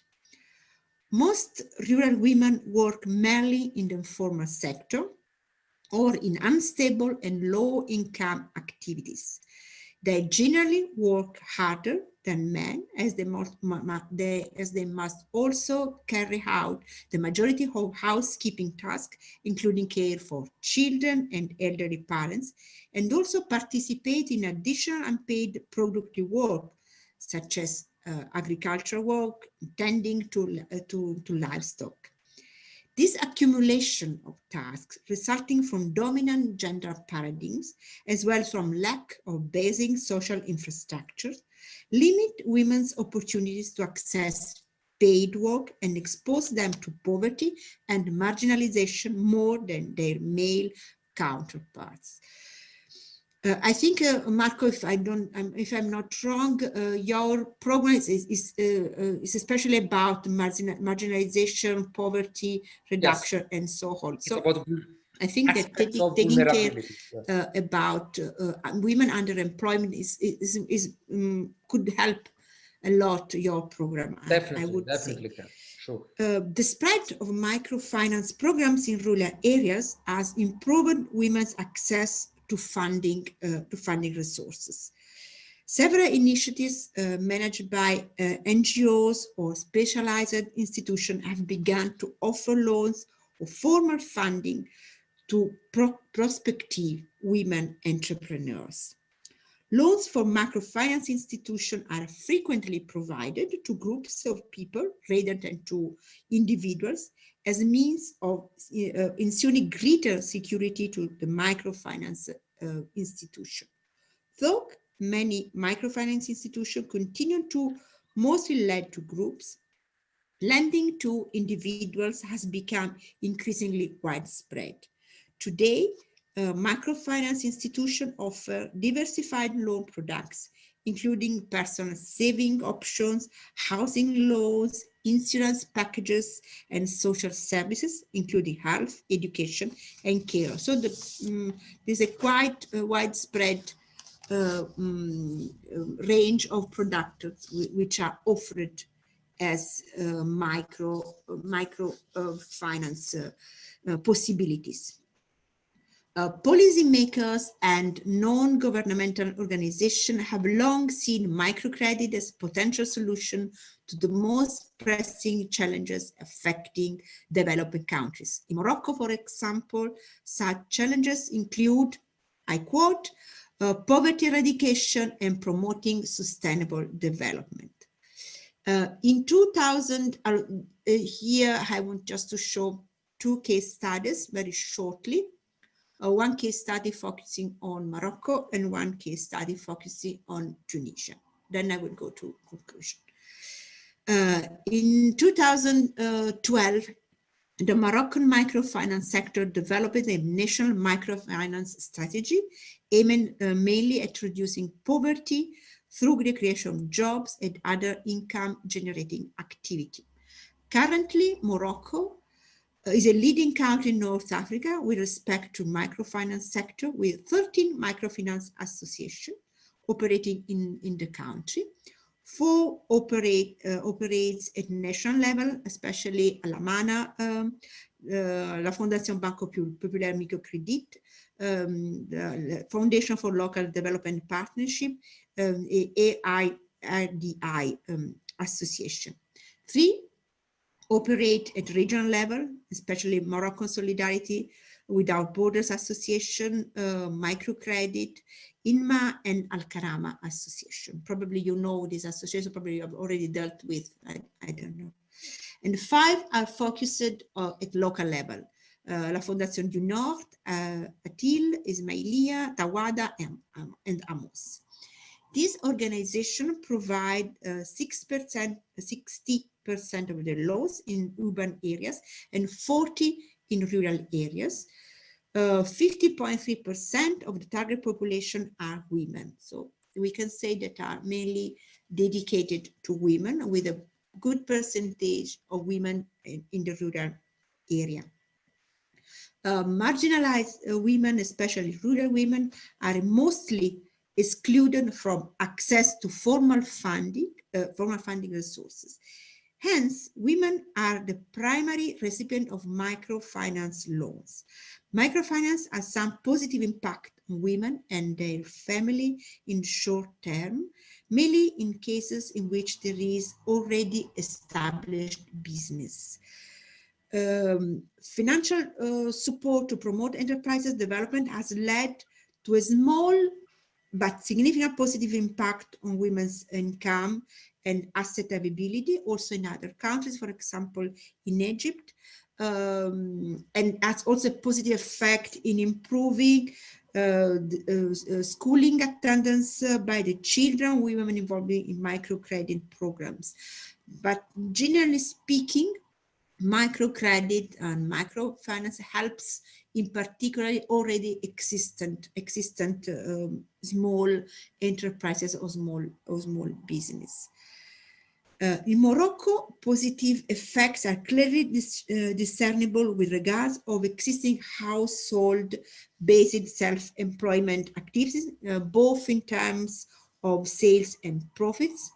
B: Most rural women work mainly in the informal sector or in unstable and low income activities they generally work harder than men as they, must, they, as they must also carry out the majority of housekeeping tasks, including care for children and elderly parents, and also participate in additional unpaid productive work, such as uh, agricultural work, tending to, uh, to, to livestock. This accumulation of tasks resulting from dominant gender paradigms, as well from lack of basic social infrastructure, limit women's opportunities to access paid work and expose them to poverty and marginalization more than their male counterparts. Uh, I think, uh, Marco, if I don't, um, if I'm not wrong, uh, your program is is, uh, uh, is especially about margin, marginalization, poverty reduction, yes. and so on. So I think that taking, taking care. Uh, about women underemployment is is, is um, could help a lot your program.
D: Definitely,
B: I would
D: definitely
B: say.
D: can. Sure.
B: Uh, the spread of microfinance programs in rural areas has improved women's access to funding, uh, to funding resources. Several initiatives uh, managed by uh, NGOs or specialized institutions have begun to offer loans or formal funding to pro prospective women entrepreneurs. Loans for microfinance institutions are frequently provided to groups of people rather than to individuals as a means of uh, ensuring greater security to the microfinance uh, institution. Though many microfinance institutions continue to mostly lend to groups, lending to individuals has become increasingly widespread. Today, uh, microfinance institutions offer diversified loan products, including personal saving options, housing loans, insurance packages, and social services, including health, education, and care. So the, um, there's a quite uh, widespread uh, um, range of products which are offered as uh, micro micro finance uh, uh, possibilities. Uh, policymakers and non-governmental organizations have long seen microcredit as a potential solution to the most pressing challenges affecting developing countries. In Morocco, for example, such challenges include, I quote, uh, poverty eradication and promoting sustainable development. Uh, in 2000, uh, here I want just to show two case studies very shortly uh, one case study focusing on Morocco and one case study focusing on Tunisia. Then I will go to conclusion. Uh, in 2012, the Moroccan microfinance sector developed a national microfinance strategy aiming uh, mainly at reducing poverty through the creation of jobs and other income generating activity. Currently, Morocco is a leading country in North Africa with respect to microfinance sector with 13 microfinance associations operating in, in the country. Four operate, uh, operates at national level, especially Alamana, um, uh, la Fondation Banco Populaire Microcredit, um, the Foundation for Local Development Partnership, um, AIRDI um, Association. Three operate at regional level, especially Moroccan Solidarity Without Borders Association, uh, Microcredit, INMA and Al-Karama Association. Probably you know this association, probably you have already dealt with, I, I don't know. And five are focused uh, at local level. Uh, La Fondation du Nord, uh, Atil, Ismailia, Tawada and, um, and Amos. These organizations provide uh, 6%, 60 percent of the loss in urban areas and 40 in rural areas. 50.3% uh, of the target population are women. So we can say that are mainly dedicated to women with a good percentage of women in, in the rural area. Uh, marginalized uh, women, especially rural women, are mostly excluded from access to formal funding, uh, formal funding resources. Hence, women are the primary recipient of microfinance loans. Microfinance has some positive impact on women and their family in short term, mainly in cases in which there is already established business. Um, financial uh, support to promote enterprises development has led to a small but significant positive impact on women's income and asset availability, also in other countries, for example, in Egypt, um, and has also a positive effect in improving uh, the, uh, uh, schooling attendance uh, by the children, women involved in microcredit programs. But generally speaking, microcredit and microfinance helps in particular already existent existent um, small enterprises or small or small business. Uh, in Morocco, positive effects are clearly dis, uh, discernible with regards of existing household-based self-employment activities, uh, both in terms of sales and profits,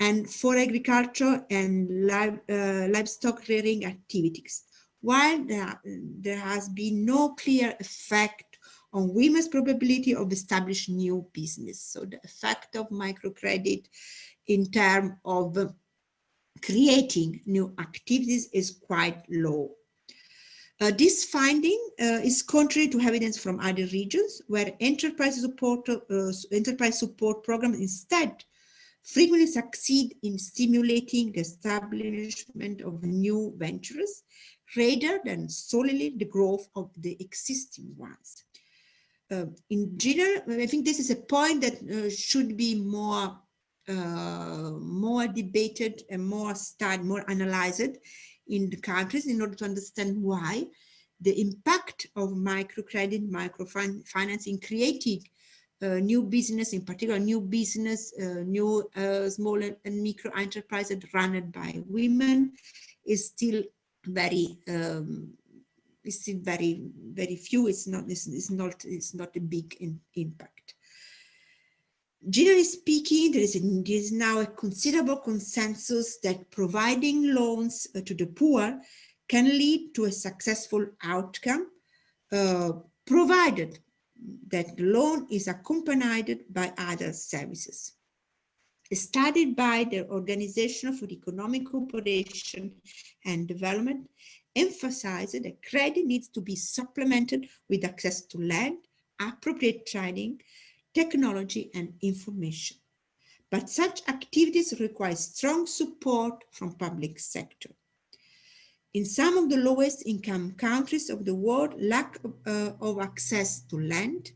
B: and for agriculture and live, livestock rearing activities. While there, there has been no clear effect on women's probability of establishing new business. So the effect of microcredit in terms of creating new activities is quite low. Uh, this finding uh, is contrary to evidence from other regions where enterprise support, uh, enterprise support programs instead frequently succeed in stimulating the establishment of new ventures rather than solely the growth of the existing ones. Uh, in general, I think this is a point that uh, should be more uh, more debated and more studied, more analyzed in the countries in order to understand why the impact of microcredit, microfinance in creating uh, new business, in particular new business, uh, new uh, small and micro enterprises run by women is still very um, is still very very few. It's not it's, it's not it's not a big in, impact. Generally speaking, there is, a, there is now a considerable consensus that providing loans uh, to the poor can lead to a successful outcome, uh, provided that the loan is accompanied by other services. Studied by the Organization for Economic Cooperation and Development, emphasized that credit needs to be supplemented with access to land, appropriate training, technology and information. But such activities require strong support from public sector. In some of the lowest income countries of the world, lack of, uh, of access to land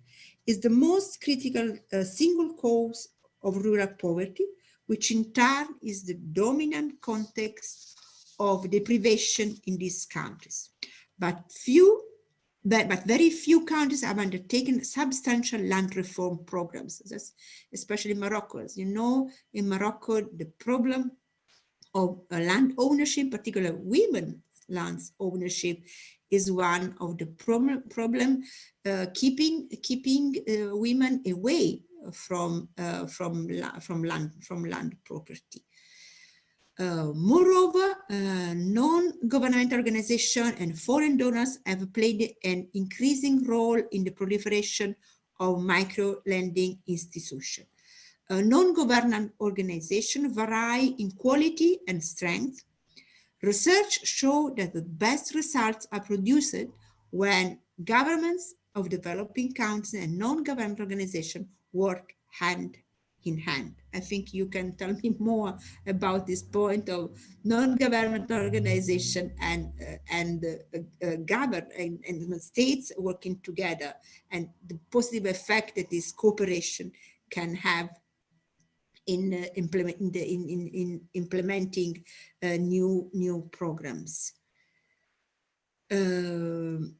B: is the most critical uh, single cause of rural poverty, which in turn is the dominant context of deprivation in these countries. But few, but, but very few countries have undertaken substantial land reform programs, especially Morocco. As you know, in Morocco, the problem of uh, land ownership, particularly women lands ownership, is one of the problem, problem uh, keeping keeping uh, women away from uh, from from land from land property. Uh, moreover, uh, non-governmental organizations and foreign donors have played an increasing role in the proliferation of micro-lending institutions. Uh, non-government organizations vary in quality and strength. Research shows that the best results are produced when governments of developing countries and non-government organizations work hand in hand. I think you can tell me more about this point of non-government organization and uh, and uh, uh, government and, and, states working together and the positive effect that this cooperation can have in uh, implement in, the, in, in, in implementing uh, new new programs. Um,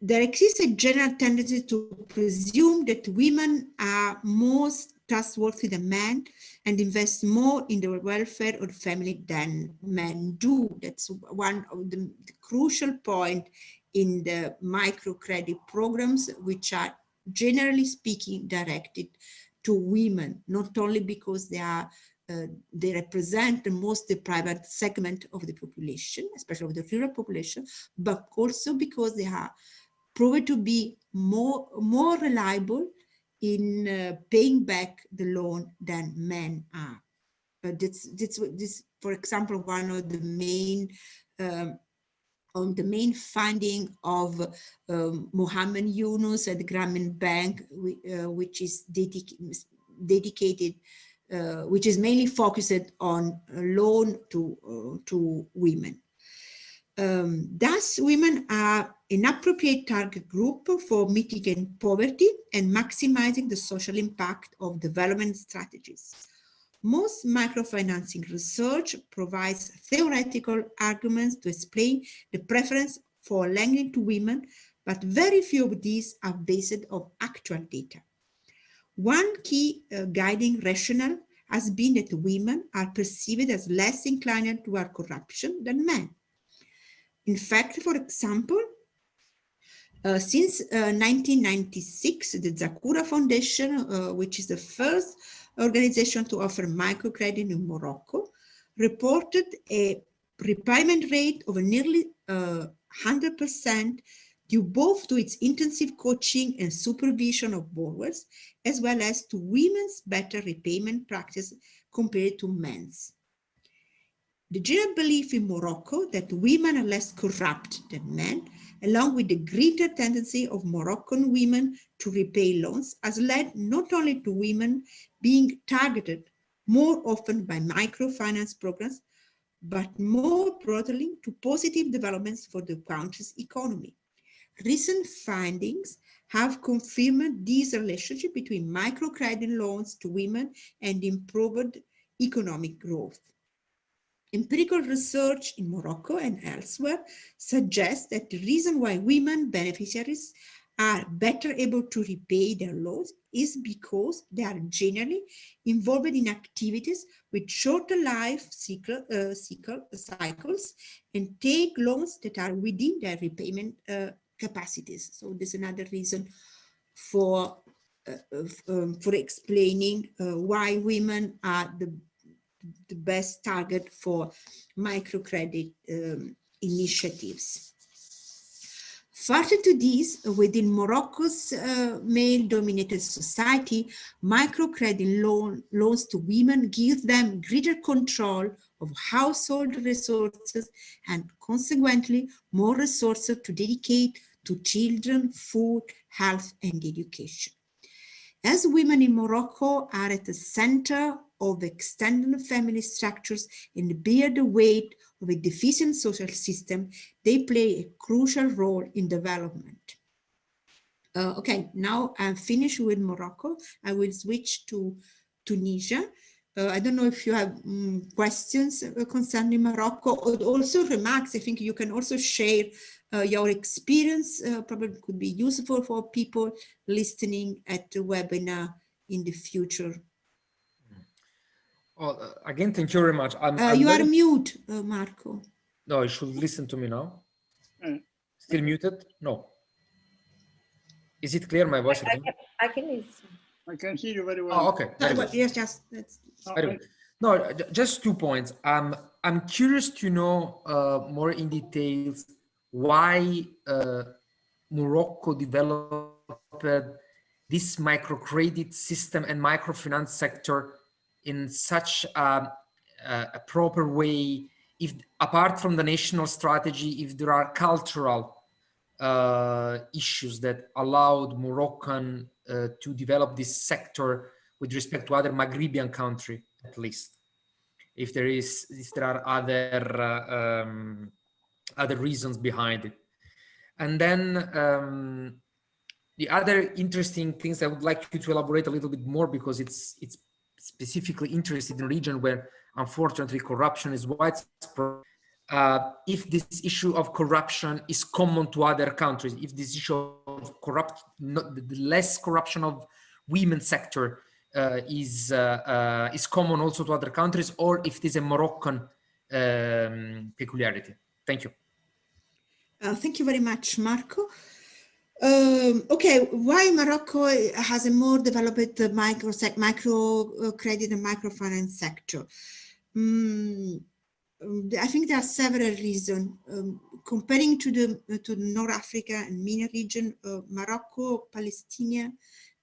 B: there exists a general tendency to presume that women are most trustworthy than men and invest more in the welfare of the family than men do. That's one of the, crucial point in the microcredit programs, which are generally speaking directed to women, not only because they are uh, they represent the most deprived segment of the population, especially of the rural population, but also because they are proven to be more, more reliable in uh, paying back the loan than men are. But this, this, this, for example, one of the main um, on the main finding of um, Muhammad Yunus at the Grameen Bank, uh, which is dedic dedicated, uh, which is mainly focused on loan to uh, to women. Um, thus, women are an appropriate target group for mitigating poverty and maximizing the social impact of development strategies. Most microfinancing research provides theoretical arguments to explain the preference for lending to women, but very few of these are based on actual data. One key uh, guiding rationale has been that women are perceived as less inclined toward corruption than men. In fact, for example, uh, since uh, 1996, the Zakoura Foundation, uh, which is the first organization to offer microcredit in Morocco, reported a repayment rate of nearly 100% uh, due both to its intensive coaching and supervision of borrowers, as well as to women's better repayment practice compared to men's. The general belief in Morocco that women are less corrupt than men, along with the greater tendency of Moroccan women to repay loans, has led not only to women being targeted more often by microfinance programs, but more broadly to positive developments for the country's economy. Recent findings have confirmed this relationship between microcredit loans to women and improved economic growth. Empirical research in Morocco and elsewhere suggests that the reason why women beneficiaries are better able to repay their loans is because they are generally involved in activities with shorter life cycle, uh, cycle, cycles and take loans that are within their repayment uh, capacities. So there's another reason for uh, um, for explaining uh, why women are the the best target for microcredit um, initiatives. Further to this, within Morocco's uh, male-dominated society, microcredit loan, loans to women give them greater control of household resources and consequently more resources to dedicate to children, food, health, and education. As women in Morocco are at the center of extended family structures and bear the weight of a deficient social system, they play a crucial role in development. Uh, okay, now I'm finished with Morocco. I will switch to Tunisia. Uh, I don't know if you have um, questions uh, concerning Morocco or also remarks. I think you can also share uh, your experience. Uh, probably could be useful for people listening at the webinar in the future.
D: Well, uh, again, thank you very much. I'm,
B: uh,
D: I'm
B: you
D: very...
B: are mute, Marco.
D: No, you should listen to me now. Still muted? No. Is it clear, my voice?
C: I, I, can, I can listen.
A: I can hear you very well.
D: Oh, okay.
B: No, but yes, just that's
D: very good. No, just two points. Um, I'm curious to know uh, more in details why uh, Morocco developed this microcredit system and microfinance sector in such a, a proper way. If apart from the national strategy, if there are cultural uh, issues that allowed Moroccan uh, to develop this sector with respect to other Maghrebian country, at least. If there is, if there are other uh, um, other reasons behind it, and then um, the other interesting things I would like you to elaborate a little bit more because it's it's specifically interested in region where unfortunately corruption is widespread uh, if this issue of corruption is common to other countries, if this issue of corrupt, not, the less corruption of women sector uh, is uh, uh, is common also to other countries, or if it is a Moroccan um, peculiarity. Thank you.
B: Uh, thank you very much, Marco. Um, okay, why Morocco has a more developed micro micro uh, credit and microfinance sector? Um, I think there are several reasons. Um, comparing to the to North Africa and MENA region, uh, Morocco, Palestine,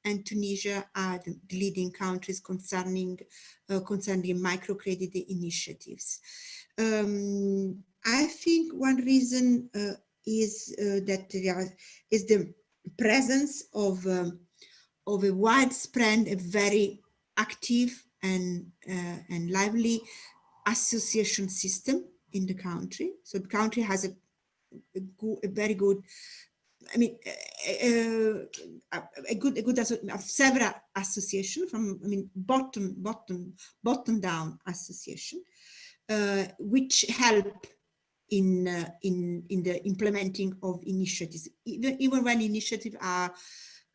B: and Tunisia are the leading countries concerning uh, concerning microcredit initiatives. Um, I think one reason uh, is uh, that there is the presence of um, of a widespread, a very active and uh, and lively association system in the country. So the country has a, a, good, a very good, I mean, a, a good, a good, several association from, I mean, bottom, bottom, bottom down association, uh, which help in uh, in in the implementing of initiatives, even even when initiatives are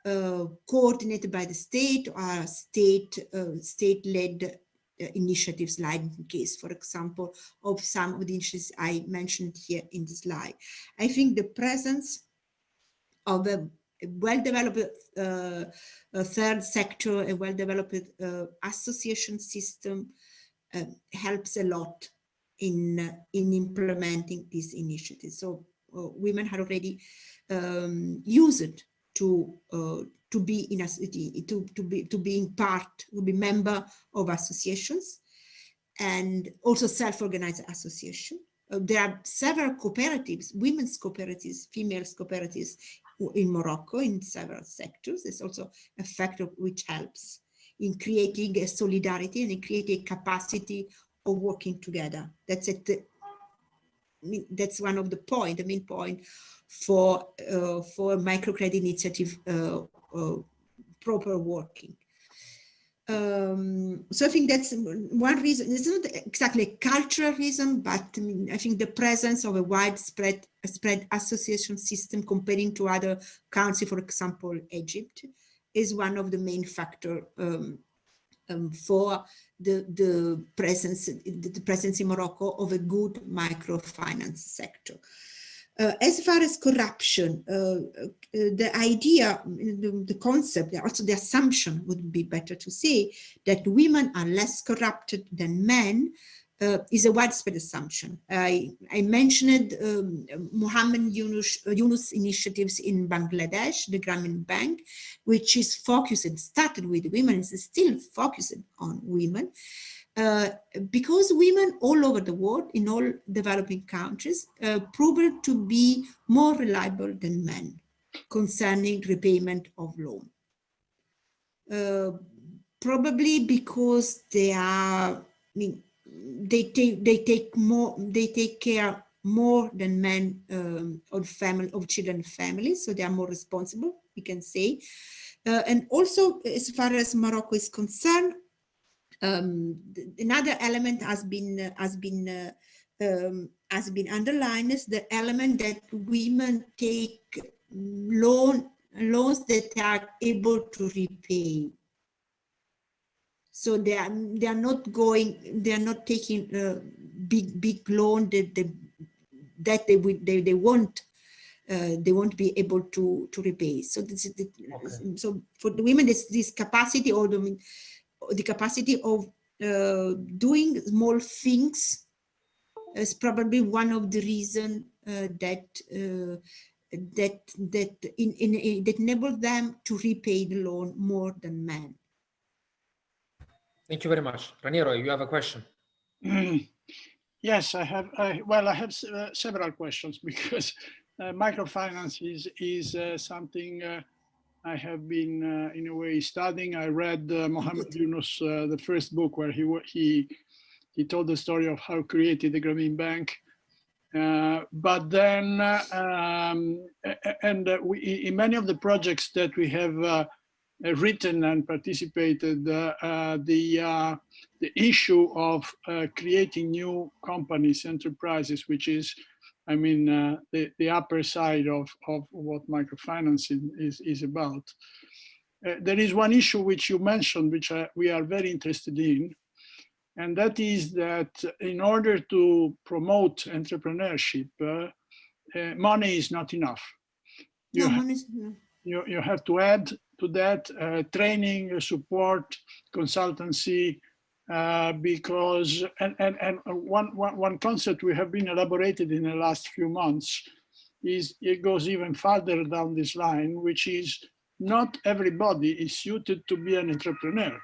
B: uh, coordinated by the state or state uh, state led uh, initiatives like the case, for example, of some of the initiatives I mentioned here in the slide. I think the presence of a well-developed uh, third sector, a well-developed uh, association system uh, helps a lot in, uh, in implementing these initiatives. So uh, women had already um, used to to be in a city, to, to be to being part, to be member of associations and also self-organized association. Uh, there are several cooperatives, women's cooperatives, females cooperatives in Morocco in several sectors. There's also a factor which helps in creating a solidarity and in creating capacity of working together. That's it. That's one of the point, the main point for uh, for microcredit initiative uh, uh, proper working. Um, so I think that's one reason. It's not exactly a cultural reason, but I, mean, I think the presence of a widespread spread association system comparing to other countries, for example, Egypt, is one of the main factor um, um, for the, the presence the presence in Morocco of a good microfinance sector. Uh, as far as corruption, uh, uh, the idea, the, the, concept, also the assumption would be better to say that women are less corrupted than men uh, is a widespread assumption. I, I mentioned um, Muhammad Yunus, Yunus initiatives in Bangladesh, the Grameen Bank, which is focused, started with women, is still focused on women. Uh, because women all over the world, in all developing countries, uh, proved to be more reliable than men concerning repayment of loan. Uh, probably because they are, I mean, they take they take more they take care more than men um, of family of children families, so they are more responsible. We can say, uh, and also as far as Morocco is concerned, Um, another element has been has been um, has been underlined is the element that women take loan loans that are able to repay. So they are they are not going they are not taking a big big loan that they that they would they, they won't uh, they won't be able to to repay. So this is the, okay. so for the women this this capacity or the the capacity of uh, doing small things is probably one of the reason uh, that uh, that that in, in, that enable them to repay the loan more than men.
D: Thank you very much, Raniero. You have a question.
A: Mm. Yes, I have. I, well, I have uh, several questions because uh, microfinance is is uh, something uh, I have been uh, in a way studying. I read uh, Muhammad Yunus, the first book where he he he told the story of how created the Grameen Bank. but then, um, and we, in many of the projects that we have written and participated, uh, the, uh, the issue of uh, creating new companies, enterprises, which is, I mean, the, the upper side of, of what microfinancing is, is about. there is one issue which you mentioned, which we are very interested in, and that is that in order to promote entrepreneurship, uh, uh, money is not enough. You, no, ha you, you have to add to that uh, training, support, consultancy, uh, because, and, and, and one, one, one concept we have been elaborated in the last few months is it goes even further down this line, which is not everybody is suited to be an entrepreneur.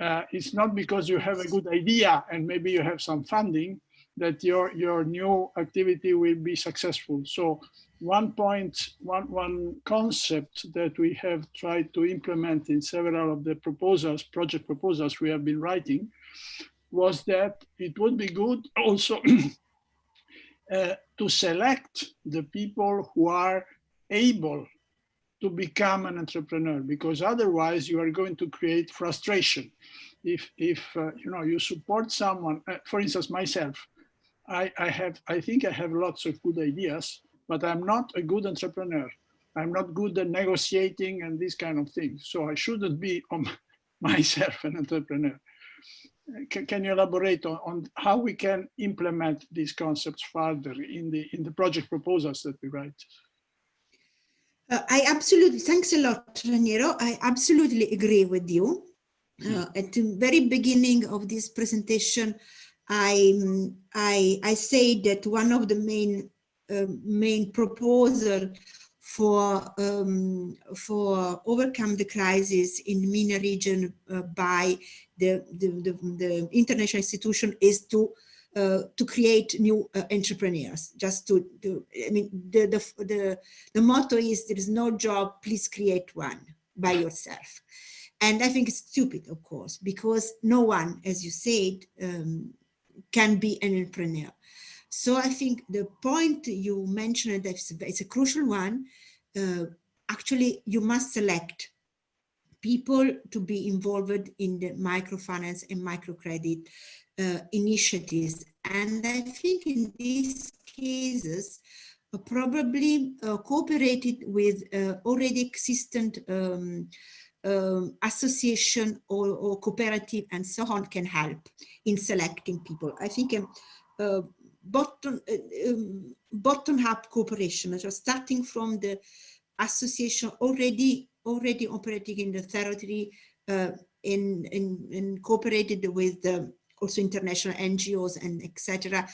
A: Uh, it's not because you have a good idea and maybe you have some funding that your, your new activity will be successful. So one point, one, one concept that we have tried to implement in several of the proposals, project proposals we have been writing, was that it would be good also uh, to select the people who are able to become an entrepreneur because otherwise you are going to create frustration if if uh, you know you support someone uh, for instance myself I, I have i think i have lots of good ideas but I'm not a good entrepreneur. I'm not good at negotiating and these kind of things. So I shouldn't be on myself an entrepreneur. Can, can you elaborate on, on, how we can implement these concepts further in the in the project proposals that we write?
B: Uh, I absolutely, thanks a lot, Raniero. I absolutely agree with you. Hmm. Uh, at the very beginning of this presentation, I, I, I say that one of the main um, main proposal for um, for overcome the crisis in MENA region uh, by the, the, the, the, international institution is to uh, to create new uh, entrepreneurs. Just to, to, I mean, the, the, the, the motto is there is no job, please create one by yourself. And I think it's stupid, of course, because no one, as you said, um, can be an entrepreneur. So I think the point you mentioned it's a crucial one. Uh, actually, you must select people to be involved in the microfinance and microcredit uh, initiatives. And I think in these cases, uh, probably uh, cooperated with uh, already existent um, um, association or, or, cooperative and so on can help in selecting people. I think um, uh, bottom uh, um, bottom up cooperation, so starting from the association already already operating in the territory uh, in, in, in cooperated with um, also international NGOs and etc.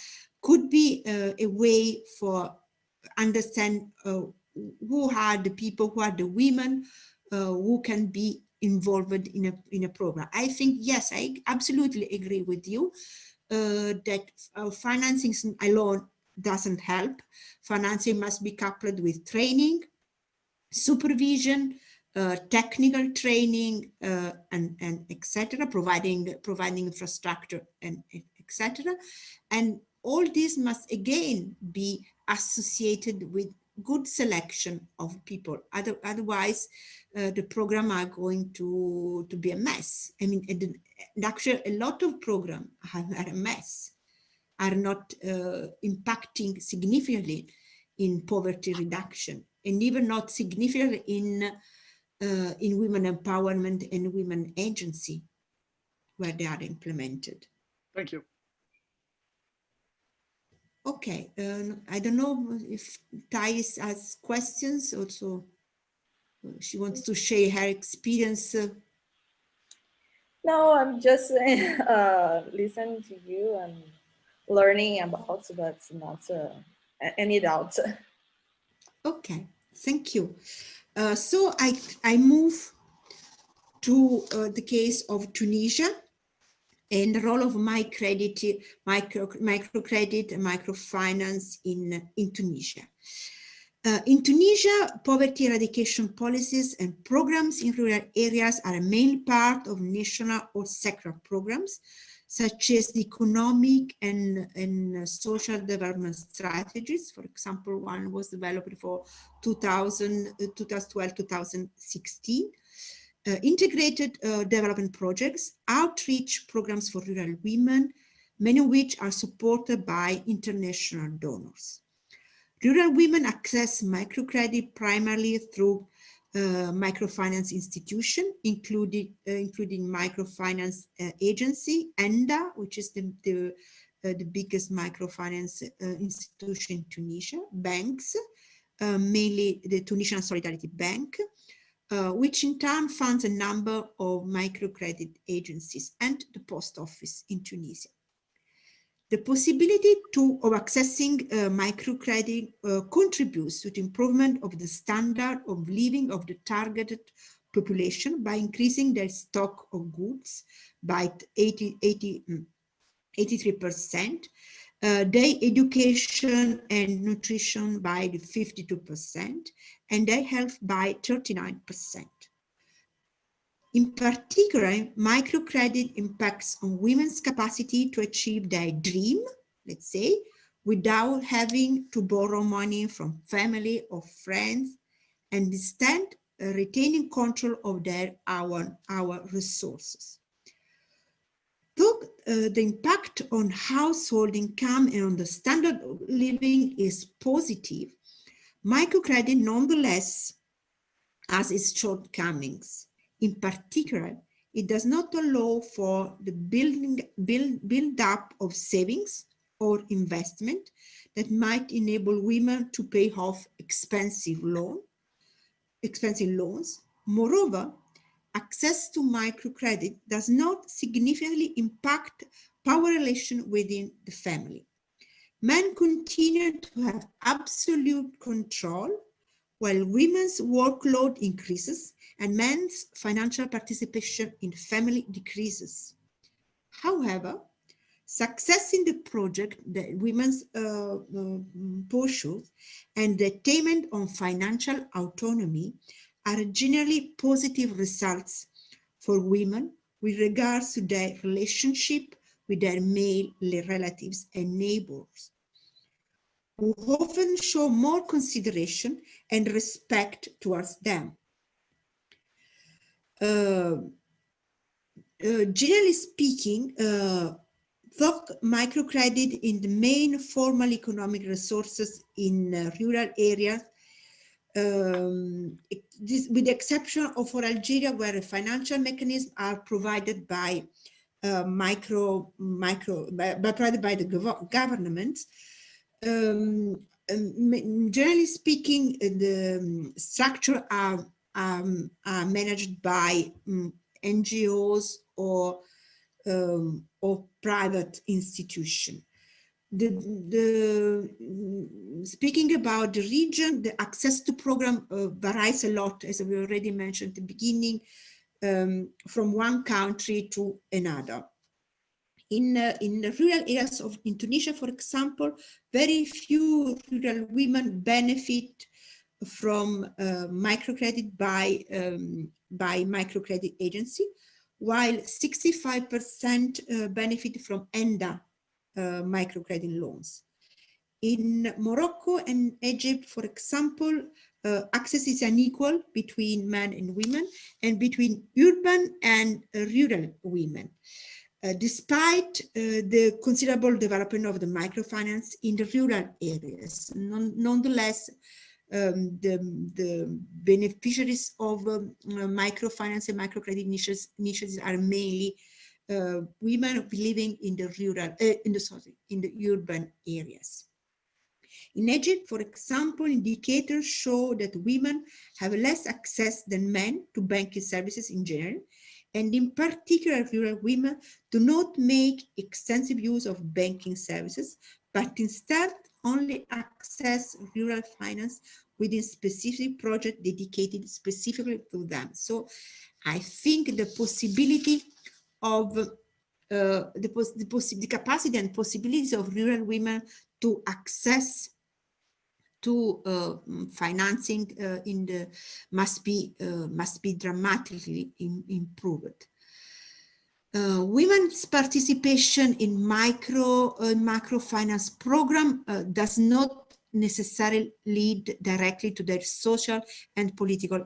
B: could be uh, a way for understand uh, who are the people, who are the women, who can be involved in a in a program. I think yes, I absolutely agree with you uh, that uh, financing alone doesn't help. Financing must be coupled with training, supervision, uh, technical training, uh, and, and etc., providing, providing infrastructure and etc. And all this must again be associated with good selection of people. Other, otherwise, uh, the program are going to, to be a mess. I mean, and actually a lot of programs are, are a mess, are not uh, impacting significantly in poverty reduction and even not significantly in, uh, in women empowerment and women agency where they are implemented.
A: Thank you.
B: Okay, uh, I don't know if Thais has questions also. Uh, she wants to share her experience. Uh,
C: no, I'm just uh, listening to you and learning about, but not uh, any doubt.
B: Okay, thank you. Uh, so I, I move to uh, the case of Tunisia and the role of microcredit, micro, microcredit and microfinance in, in Tunisia. Uh, in Tunisia, poverty eradication policies and programs in rural areas are a main part of national or sectoral programs, such as the economic and, and social development strategies. For example, one was developed for 2012-2016. Uh, integrated uh, development projects, outreach programs for rural women, many of which are supported by international donors. Rural women access microcredit primarily through uh, microfinance institution, including uh, including microfinance uh, agency, ENDA, which is the the, uh, the biggest microfinance institution in Tunisia, banks, mainly the Tunisian Solidarity Bank, uh, which in turn funds a number of microcredit agencies and the post office in Tunisia. The possibility to, of accessing uh, microcredit uh, contributes to the improvement of the standard of living of the targeted population by increasing their stock of goods by 80, 80, 83%, uh, their education and nutrition by 52%, and their health by 39%. In particular, microcredit impacts on women's capacity to achieve their dream, let's say, without having to borrow money from family or friends, and instead uh, retaining control of their our, our resources. Though uh, the impact on household income and on the standard of living is positive, microcredit nonetheless has its shortcomings. In particular, it does not allow for the building build, build up of savings or investment that might enable women to pay off expensive loan, expensive loans. Moreover, access to microcredit does not significantly impact power relation within the family. Men continue to have absolute control while women's workload increases and men's financial participation in family decreases. However, success in the project that women's uh, uh, pursues and the attainment on financial autonomy are generally positive results for women with regards to their relationship with their male relatives and neighbors who often show more consideration and respect towards them. Uh, uh, generally speaking, uh, though microcredit in the main formal economic resources in uh, rural areas, um, this, with the exception of for Algeria, where financial mechanisms are provided by uh, micro, micro, by, by, provided by the gov government, um, um, generally speaking, uh, the um, structure are, um, are managed by um, NGOs or or private institution. The, the speaking about the region, the access to program uh, varies a lot, as we already mentioned at the beginning, um, from one country to another. In, uh, in the rural areas of in Tunisia, for example, very few rural women benefit from uh, microcredit by, um, by microcredit agency, while 65% uh, benefit from ENDA microcredit loans. In Morocco and Egypt, for example, uh, access is unequal between men and women and between urban and uh, rural women. Uh, despite uh, the considerable development of the microfinance in the rural areas, non nonetheless, um, the, the, beneficiaries of um, uh, microfinance and microcredit niches, niches are mainly uh, women living in the rural, in the sorry, in the urban areas. In Egypt, for example, indicators show that women have less access than men to banking services in general, and in particular, rural women do not make extensive use of banking services, but instead only access rural finance within specific projects dedicated specifically to them. So I think the possibility of uh, the, the, the capacity and possibilities of rural women to access to uh, financing uh, in the must be uh, must be dramatically in, improved. Uh, women's participation in micro uh, microfinance program does not necessarily lead directly to their social and political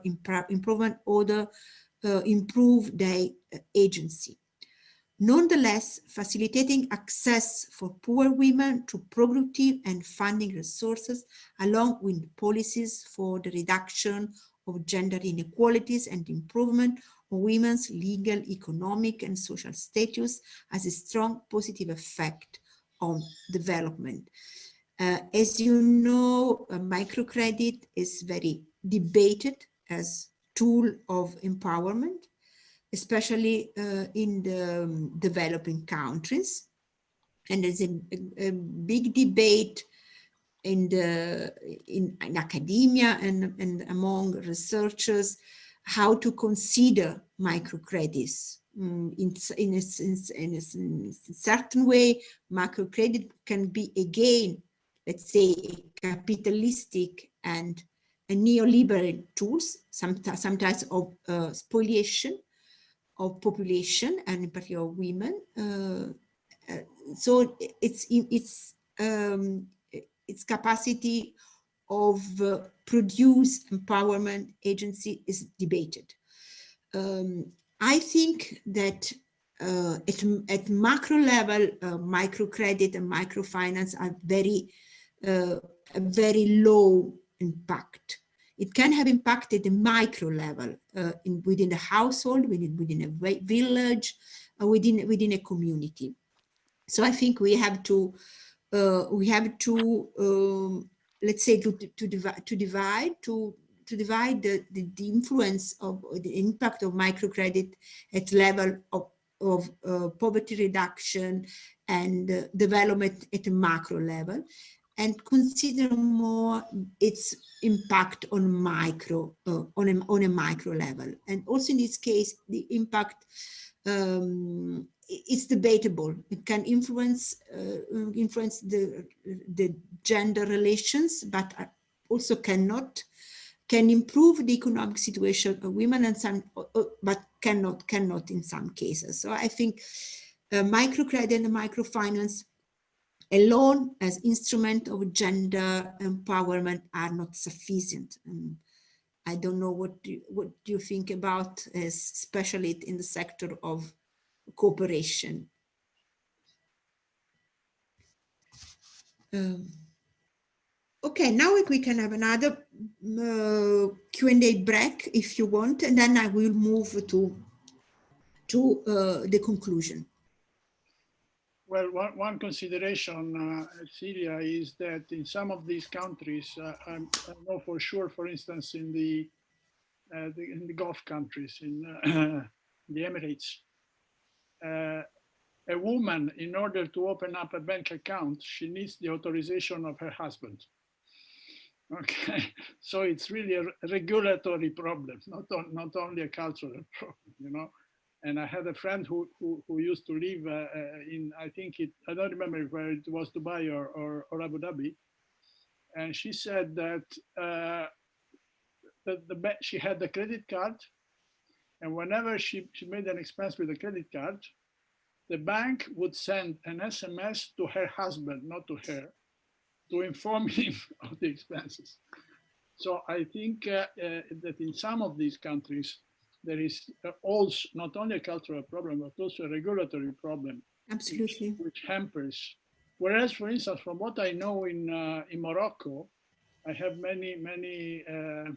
B: improvement or the, improve their agency. Nonetheless, facilitating access for poor women to productive and funding resources, along with policies for the reduction of gender inequalities and improvement of women's legal, economic, and social status has a strong positive effect on development. Uh, as you know, microcredit is very debated as tool of empowerment especially uh, in the um, developing countries. And there's a, a, a, big debate in the in, in academia and, and among researchers how to consider microcredits. Mm, in, in, a, in, a, in a certain way, microcredit can be again, let's say, capitalistic and neoliberal tools, sometimes, sometimes of uh, spoliation, of population and in particular women. Uh, uh, so it's it's um, its capacity of uh, produce empowerment agency is debated. Um, I think that uh, at, at macro level, uh, microcredit and microfinance are very, uh, very low impact it can have impacted the micro level uh, in, within the household, within, within a village, uh, within, within a community. So I think we have to, uh, we have to, um, let's say, to, to, divide, to divide, to, to divide the, the, the, influence of the impact of microcredit at level of, of uh, poverty reduction and uh, development at a macro level and consider more its impact on micro uh, on a on a micro level. And also in this case the impact um, it's debatable. It can influence uh, influence the the gender relations but also cannot can improve the economic situation of women and some uh, uh, but cannot cannot in some cases. So i think uh, microcredit and microfinance alone as instrument of gender empowerment are not sufficient. And I don't know what do, what do you think about, especially in the sector of cooperation. Um, okay, now we can have another uh, Q&A break if you want, and then I will move to, to uh, the conclusion.
A: Well, one, one consideration, uh, Syria, is that in some of these countries, uh, I know for sure, for instance, in the, uh, the in the Gulf countries, in uh, the Emirates, uh, a woman, in order to open up a bank account, she needs the authorization of her husband. Okay, so it's really a regulatory problem, not, on, not only a cultural problem, you know. And I had a friend who who, who used to live uh, uh, in I think it I don't remember where it was Dubai or or, or Abu Dhabi, and she said that uh, that the she had the credit card, and whenever she she made an expense with the credit card, the bank would send an SMS to her husband, not to her, to inform him of the expenses. So I think uh, uh, that in some of these countries, there is uh, also not only a cultural problem, but also a regulatory problem.
B: Absolutely.
A: Which, which hampers. Whereas, for instance, from what I know in, uh, in Morocco, I have many, many, uh,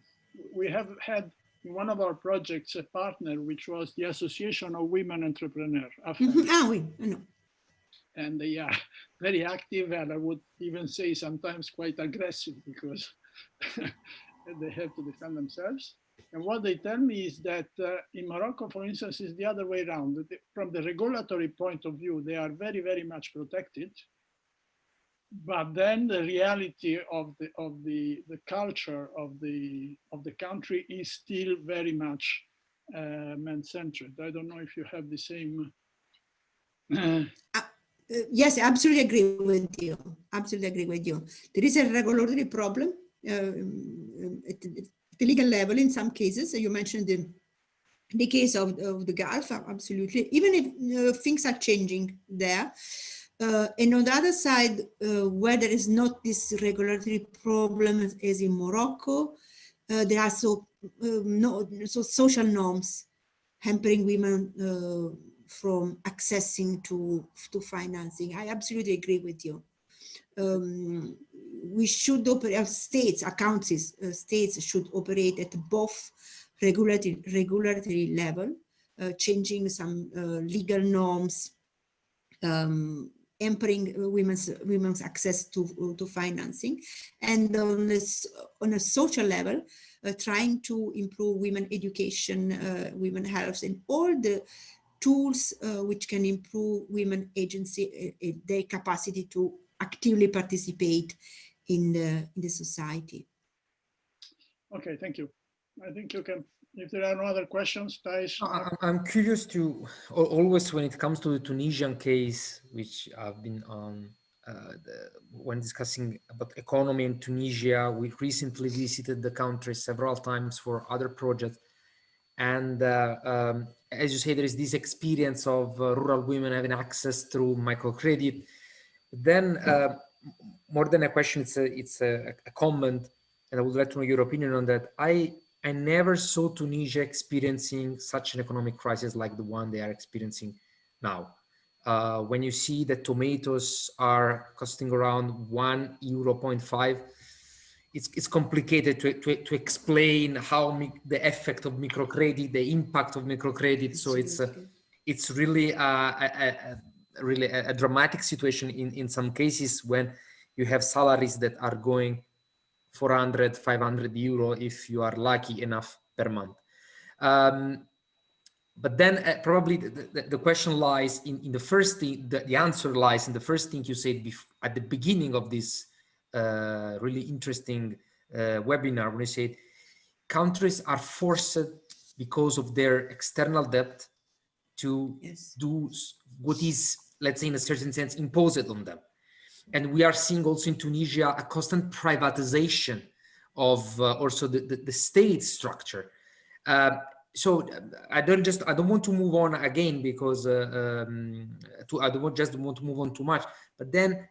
A: we have had in one of our projects a partner, which was the Association of Women Entrepreneurs.
B: Mm -hmm. Ah, oui, I know.
A: And they are very active and I would even say sometimes quite aggressive because they have to defend themselves. And what they tell me is that uh, in Morocco, for instance, is the other way around. From the regulatory point of view, they are very, very much protected. But then the reality of the of the the culture of the of the country is still very much uh, man-centered. I don't know if you have the same.
B: Uh, uh, yes, I absolutely agree with you. Absolutely agree with you. There is a regulatory problem uh, at, the legal level in some cases. You mentioned the, the case of, of the Gulf, absolutely. Even if uh, things are changing there. Uh, and on the other side, uh, where there is not this regulatory problem as in Morocco, uh, there are so, um, no, so social norms hampering women uh, from accessing to, to financing. I absolutely agree with you. Um, we should operate, states, accounts, uh, states should operate at both regulatory, regulatory level, uh, changing some uh, legal norms, um, empowering women's women's access to to financing, and on this on a social level, uh, trying to improve women education, uh, women health, and all the tools uh, which can improve women agency, their capacity to actively participate in the in the society.
A: Okay, thank you. I think you can. If there are no other questions, Thijs.
D: I'm curious to always when it comes to the Tunisian case, which I've been on uh, the, when discussing about economy in Tunisia. We recently visited the country several times for other projects, and uh, um, as you say, there is this experience of uh, rural women having access through microcredit. Then uh, more than a question, it's a, it's a, a, comment, and I would like to know your opinion on that. I, I never saw Tunisia experiencing such an economic crisis like the one they are experiencing now. Uh, when you see that tomatoes are costing around one euro point five, it's, it's complicated to, to, to explain how the effect of microcredit, the impact of microcredit. So it's, uh, it's really a, a, really a, a, dramatic situation in, in some cases when you have salaries that are going 400, 500 euro if you are lucky enough per month. Um, but then uh, probably the, the, the, question lies in, in the first thing, the, the answer lies in the first thing you said at the beginning of this uh, really interesting uh, webinar when you said countries are forced because of their external debt to yes. do what is let's say in a certain sense, imposed on them. And we are seeing also in Tunisia a constant privatization of uh, also the, the, the, state structure. Uh, so I don't just I don't want to move on again because uh, um, to, I don't just want to move on too much. But then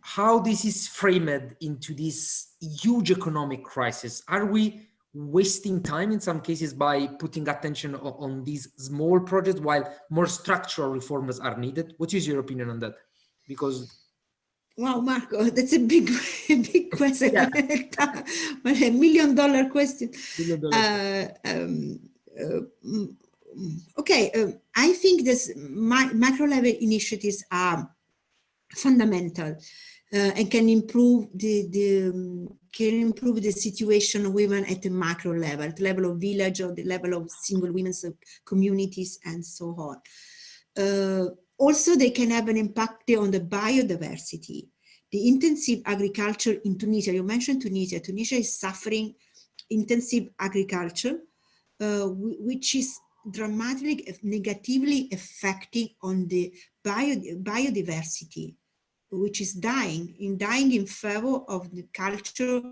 D: how this is framed into this huge economic crisis? Are we wasting time in some cases by putting attention on, on these small projects while more structural reforms are needed? What is your opinion on that? Because
B: Wow, Marco, that's a big, big question, yeah. a million dollar question. Million dollar. Uh, um, uh, mm, okay, uh, I think this macro level initiatives are fundamental and can improve the, the um, can improve the situation of women at the macro level, at the level of village or the level of single women's communities and so on. Uh, also, they can have an impact on the biodiversity. The intensive agriculture in Tunisia, you mentioned Tunisia, Tunisia is suffering intensive agriculture, uh, which is dramatically negatively affecting on the bio, biodiversity which is dying, in dying in favor of the culture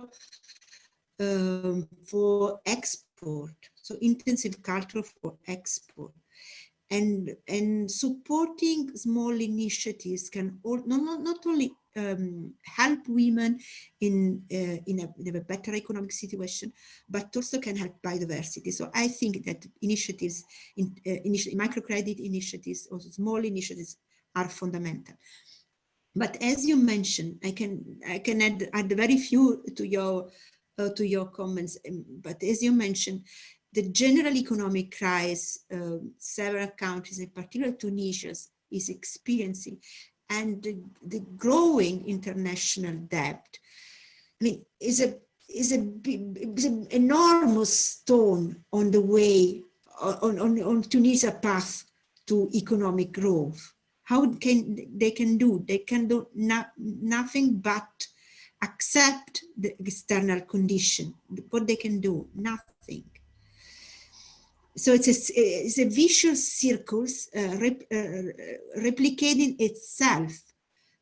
B: um, for export, so intensive culture for export. And, and supporting small initiatives can all, not, not only um, help women in uh, in, a, in, a, better economic situation, but also can help biodiversity. So I think that initiatives, in, uh, initi microcredit initiatives, also small initiatives, are fundamental. But as you mentioned, I can I can add, add very few to your uh, to your comments. Um, but as you mentioned, the general economic crisis uh, several countries, in particular Tunisia, is experiencing and the, the, growing international debt, I mean, is a is a, is an enormous stone on the way on, on, on Tunisia path to economic growth. How can they can do? They can do not, nothing but accept the external condition. What they can do, nothing so it's a, it's a vicious circle uh, rep, uh, replicating itself.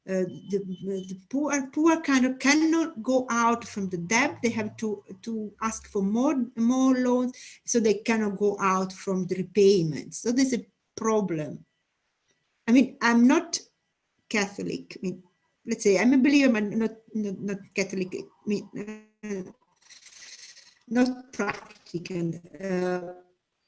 B: Uh, the, the, poor poor kind of cannot go out from the debt. They have to to ask for more more loans, so they cannot go out from the repayments. So there's a problem. I mean, I'm not Catholic. I mean, let's say I'm a believer, but not not, not Catholic. I mean, uh, not practical. Uh,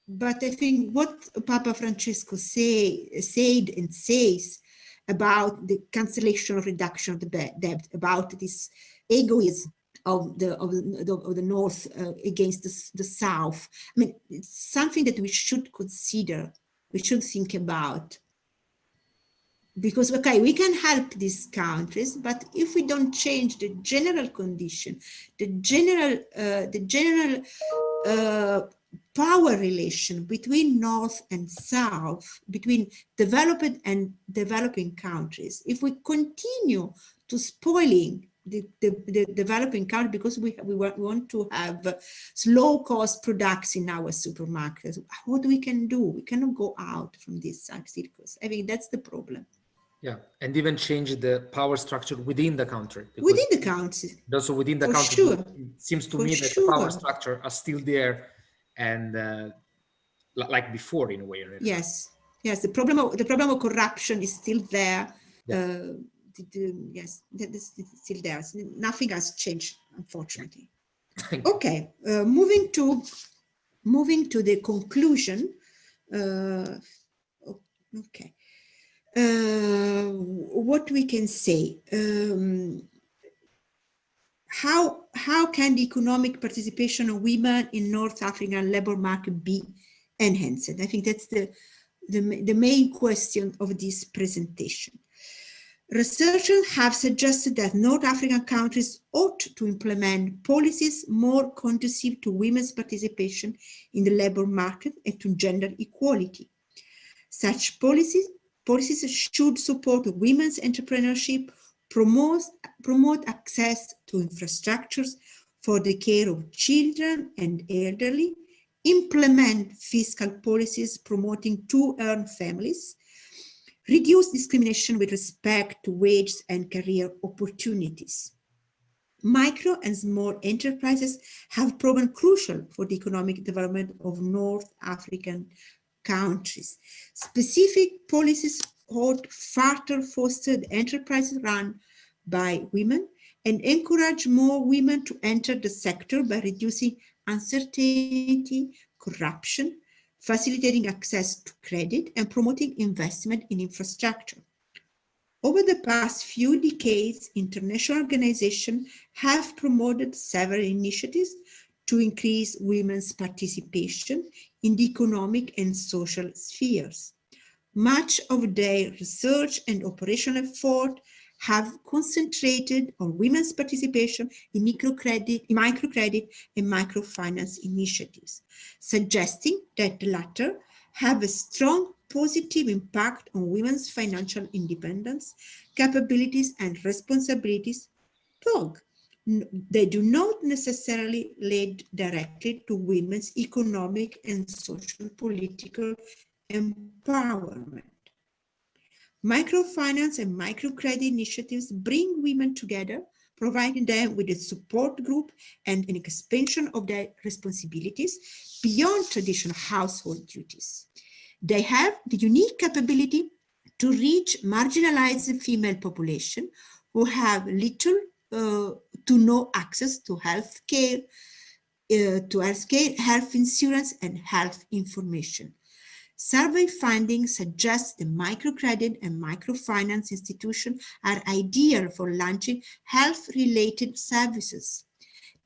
B: but I think what Papa Francesco say, said and says about the cancellation or reduction of the debt, about this egoism of the of the, of the north uh, against the, the south. I mean, it's something that we should consider, we should think about. Because, okay, we can help these countries, but if we don't change the general condition, the general, uh, the general uh, power relation between North and South, between developed and developing countries, if we continue to spoiling the, the, the developing country because we, we want, to have slow cost products in our supermarkets, what we can do? We cannot go out from this circles. I mean, that's the problem.
D: Yeah, and even change the power structure within the country.
B: Within the country.
D: Also within the
B: For
D: country,
B: sure.
D: it seems to
B: For
D: me that
B: sure.
D: power structure are still there and uh, like before in a way. Really.
B: Yes, yes. The problem of the problem of corruption is still there.
D: Yeah.
B: Uh, the, the, yes, still there. Nothing has changed, unfortunately. okay, uh, moving to moving to the conclusion. Uh, okay, what we can say. Um, how how can the economic participation of women in North African labor market be enhanced? I think that's the, the, the main question of this presentation. Researchers have suggested that North African countries ought to implement policies more conducive to women's participation in the labor market and to gender equality. Such policies, policies should support women's entrepreneurship, promote, promote access to infrastructures for the care of children and elderly, implement fiscal policies promoting two-earn families, reduce discrimination with respect to wages and career opportunities. Micro and small enterprises have proven crucial for the economic development of North African countries. Specific policies ought further foster enterprises run by women and encourage more women to enter the sector by reducing uncertainty, corruption, facilitating access to credit and promoting investment in infrastructure. Over the past few decades, international organizations have promoted several initiatives to increase women's participation in the economic and social spheres. Much of their research and operational effort have concentrated on women's participation in microcredit, microcredit and microfinance initiatives, suggesting that the latter have a strong positive impact on women's financial independence, capabilities and responsibilities. Dog. They do not necessarily lead directly to women's economic and social political empowerment. Microfinance and microcredit initiatives bring women together, providing them with a support group and an expansion of their responsibilities beyond traditional household duties. They have the unique capability to reach marginalized female population who have little uh, to no access to health care, uh, to health care, health insurance, and health information. Survey findings suggest the microcredit and microfinance institutions are ideal for launching health-related services.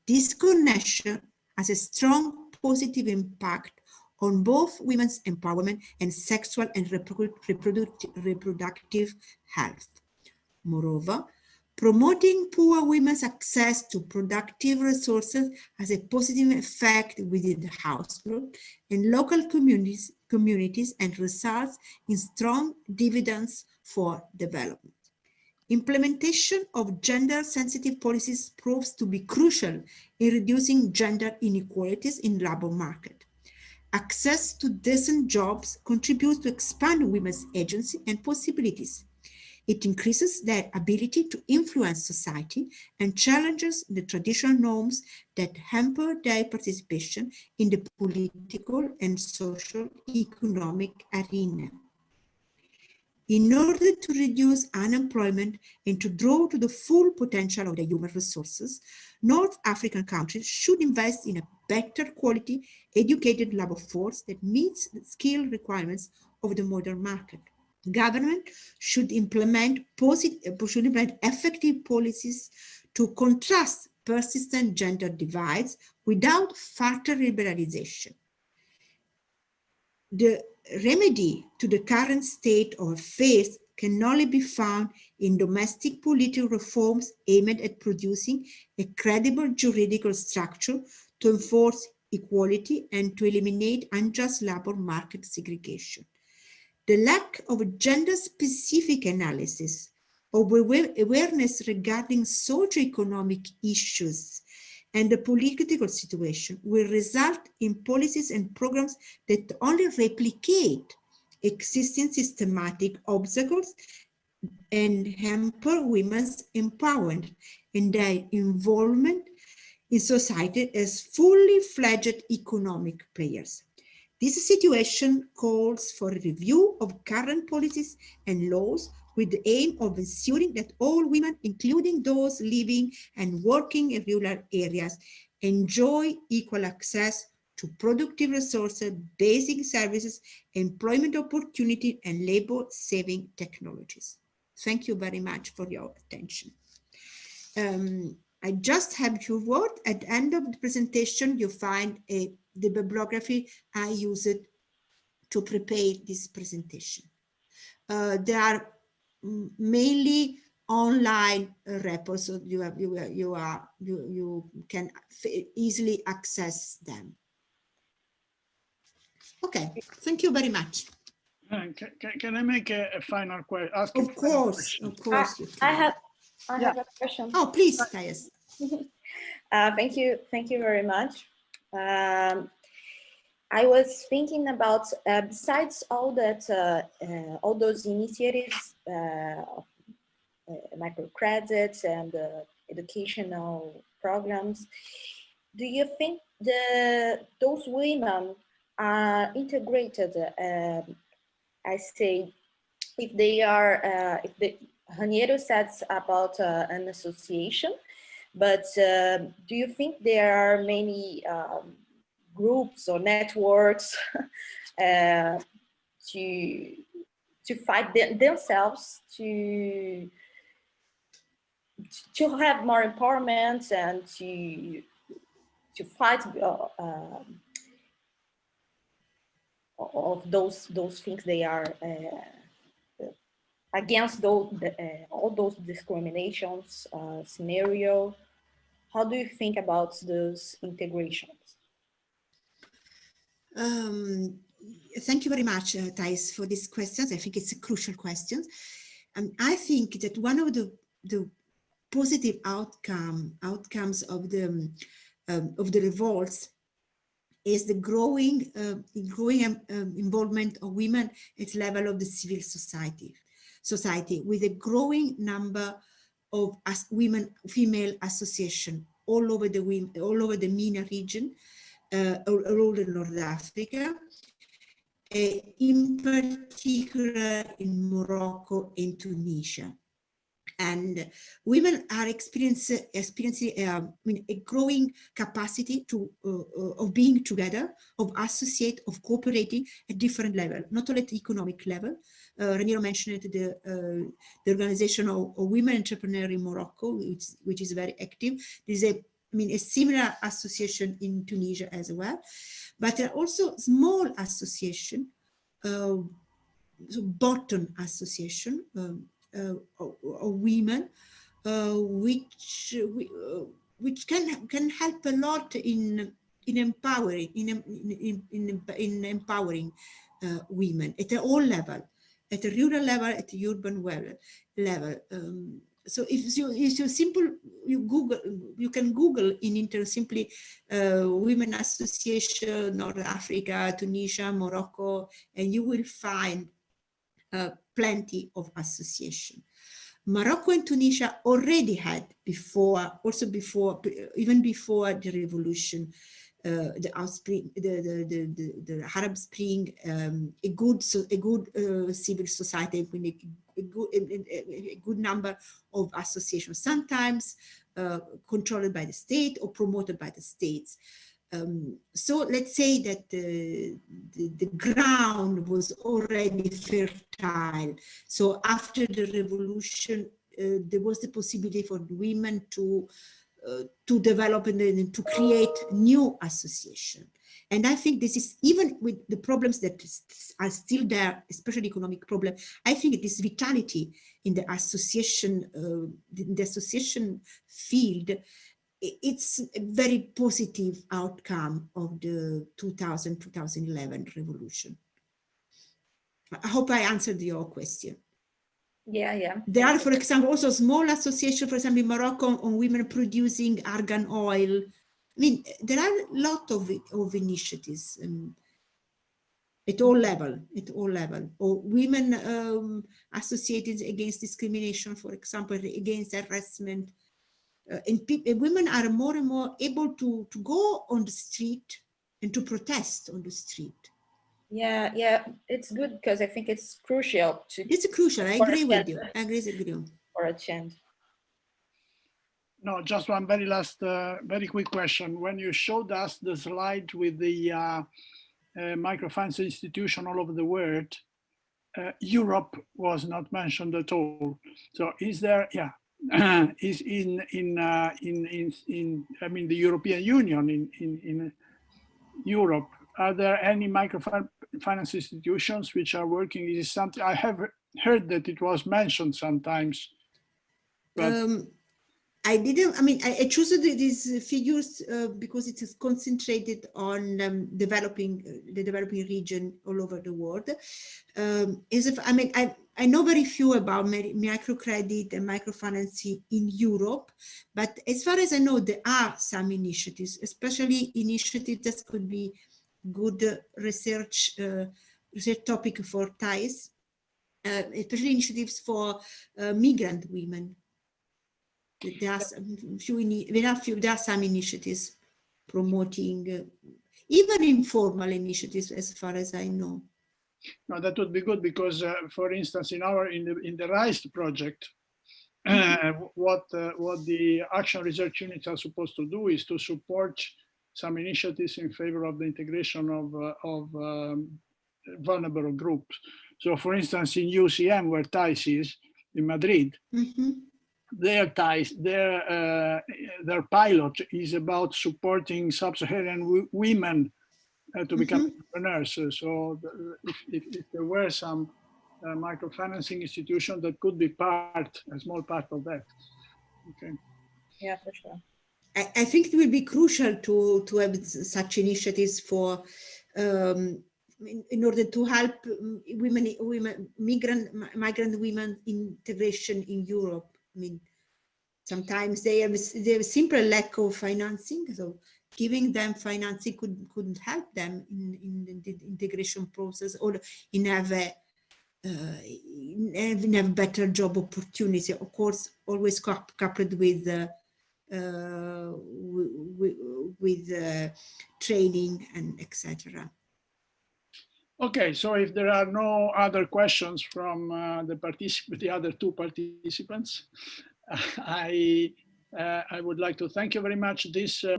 B: This connection has a strong positive impact on both women's empowerment and sexual and reproductive health. Moreover, promoting poor women's access to productive resources has a positive effect within the household and local communities communities and results in strong dividends for development. Implementation of gender-sensitive policies proves to be crucial in reducing gender inequalities in the labor market. Access to decent jobs contributes to expand women's agency and possibilities. It increases their ability to influence society and challenges the traditional norms that hamper their participation in the political and social economic arena. In order to reduce unemployment and to draw to the full potential of the human resources, North African countries should invest in a better quality educated labor force that meets the skill requirements of the modern market government should implement, positive, uh, should implement effective policies to contrast persistent gender divides without further liberalization. The remedy to the current state of affairs can only be found in domestic political reforms aimed at producing a credible juridical structure to enforce equality and to eliminate unjust labor market segregation the lack of gender-specific analysis of awareness regarding socio-economic issues and the political situation will result in policies and programs that only replicate existing systematic obstacles and hamper women's empowerment and their involvement in society as fully fledged economic players. This situation calls for a review of current policies and laws with the aim of ensuring that all women, including those living and working in rural areas, enjoy equal access to productive resources, basic services, employment opportunity, and labor-saving technologies. Thank you very much for your attention. Um, I just have few words. At the end of the presentation, you find a the bibliography I used to prepare this presentation. Uh, there are mainly online repos, so you have, you you are you you can easily access them. Okay, thank you very much.
A: Uh, can, can, I make a, a final question?
B: Of course, of course.
C: I, I have I yeah. have a question.
B: Oh, please, Thais.
C: uh, thank you, thank you very much. Um, I was thinking about uh, besides all that, uh, uh, all those initiatives, uh, uh, microcredits and educational programs, do you think the those women are integrated? Um, I say, if they are, uh, if the Raniero says about an association, but uh, do you think there are many um, groups or networks uh, to to fight them, themselves to to have more empowerment and to to fight uh, um, of those those things they are uh, against those uh, all those discriminations uh, scenario how do you think about those integrations?
B: Um, thank you very much, uh, Thais, for these questions. I think it's a crucial question. And I think that one of the, the positive outcome outcomes of the um, of the revolts is the growing uh, growing um, um, involvement of women at level of the civil society society with a growing number of as women female association all over the all over the MENA region, uh, all, over North Africa, uh, in particular in Morocco and Tunisia. And women are experiencing, experiencing uh, I mean, a growing capacity to uh, uh, of being together, of associate, of cooperating at different level, not only at economic level. Uh, Raniero mentioned the uh, the organization of, of, women entrepreneurs in Morocco, which which is very active. There's a I mean a similar association in Tunisia as well, but there are also small association, uh, so bottom association. Um, women, uh, which uh, which can can help a lot in in empowering in in in, in empowering women at all level, at a rural level, at the urban level. level. Um, so if you if you simple you google you can google in internet simply uh, women association north africa tunisia morocco and you will find uh, plenty of association. Morocco and Tunisia already had before, also before, even before the revolution, uh, the outspring, the, the, the, the, Arab Spring, um, a good, a good uh, civil society with a, a, good, a, a, good number of associations, sometimes uh, controlled by the state or promoted by the states. Um, so let's say that the, the, the, ground was already fertile. So after the revolution, uh, there was the possibility for women to uh, to develop and, and, to create new association. And I think this is even with the problems that are still there, especially economic problem. I think this vitality in the association, uh, the association field it's a very positive outcome of the 2000-2011 revolution. I hope I answered your question.
C: Yeah, yeah.
B: There are, for example, also small associations, for example, in Morocco on women producing argan oil. I mean, there are a lot of, of initiatives um, at all level, at all level, or women um, associated against discrimination, for example, against harassment, uh, and, and, women are more and more able to, to go on the street and to protest on the street.
C: Yeah, yeah, it's good because I think it's crucial. To,
B: it's crucial, I agree with you. I agree with you.
C: For a change.
A: No, just one very last, uh, very quick question. When you showed us the slide with the uh, uh, microfinance institution all over the world, uh, Europe was not mentioned at all. So is there, yeah, is in in, uh, in in in I mean the European Union in in in Europe. Are there any microfinance institutions which are working? Is something I have heard that it was mentioned sometimes.
B: But um, I didn't, I mean, I, I chose these figures uh, because it is concentrated on um, developing uh, the developing region all over the world. Um, as if, I mean, I, I know very few about microcredit and microfinancing in Europe, but as far as I know, there are some initiatives, especially initiatives that could be good research, uh, research topic for Thais, uh, especially initiatives for uh, migrant women there are some few, there are few, there are some initiatives promoting uh, even informal initiatives as far as I know.
A: No, that would be good because, uh, for instance, in our in the in the RISE project, uh, what uh, what the action research units are supposed to do is to support some initiatives in favor of the integration of uh, of um, vulnerable groups. So, for instance, in UCM, where Thais is in Madrid, mm -hmm their ties, their uh, their pilot is about supporting sub-Saharan women uh, to become mm -hmm. entrepreneurs. So, so if, if, if, there were some uh, microfinancing institution that could be part, a small part of that. Okay.
C: Yeah, for sure.
B: I, I think it will be crucial to to have such initiatives for um, in, in, order to help women, women, migrant, migrant women integration in Europe. I mean, sometimes they have, they have a simple lack of financing. So giving them financing could, couldn't help them in, in the integration process or in have a, uh, in have better job opportunity. Of course, always coupled with uh, uh, with, with uh, training and etc.
A: Okay, so if there are no other questions from uh, the the other two participants, I uh, I would like to thank you very much. This uh,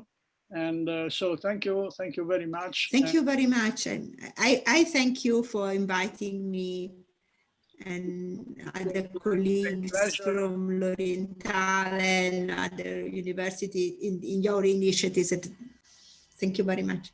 A: and uh, so thank you, thank you very much.
B: Thank you very much. And I, I thank you for inviting me and other colleagues from L'Orientale and other universities in, in your initiatives. Thank you very much.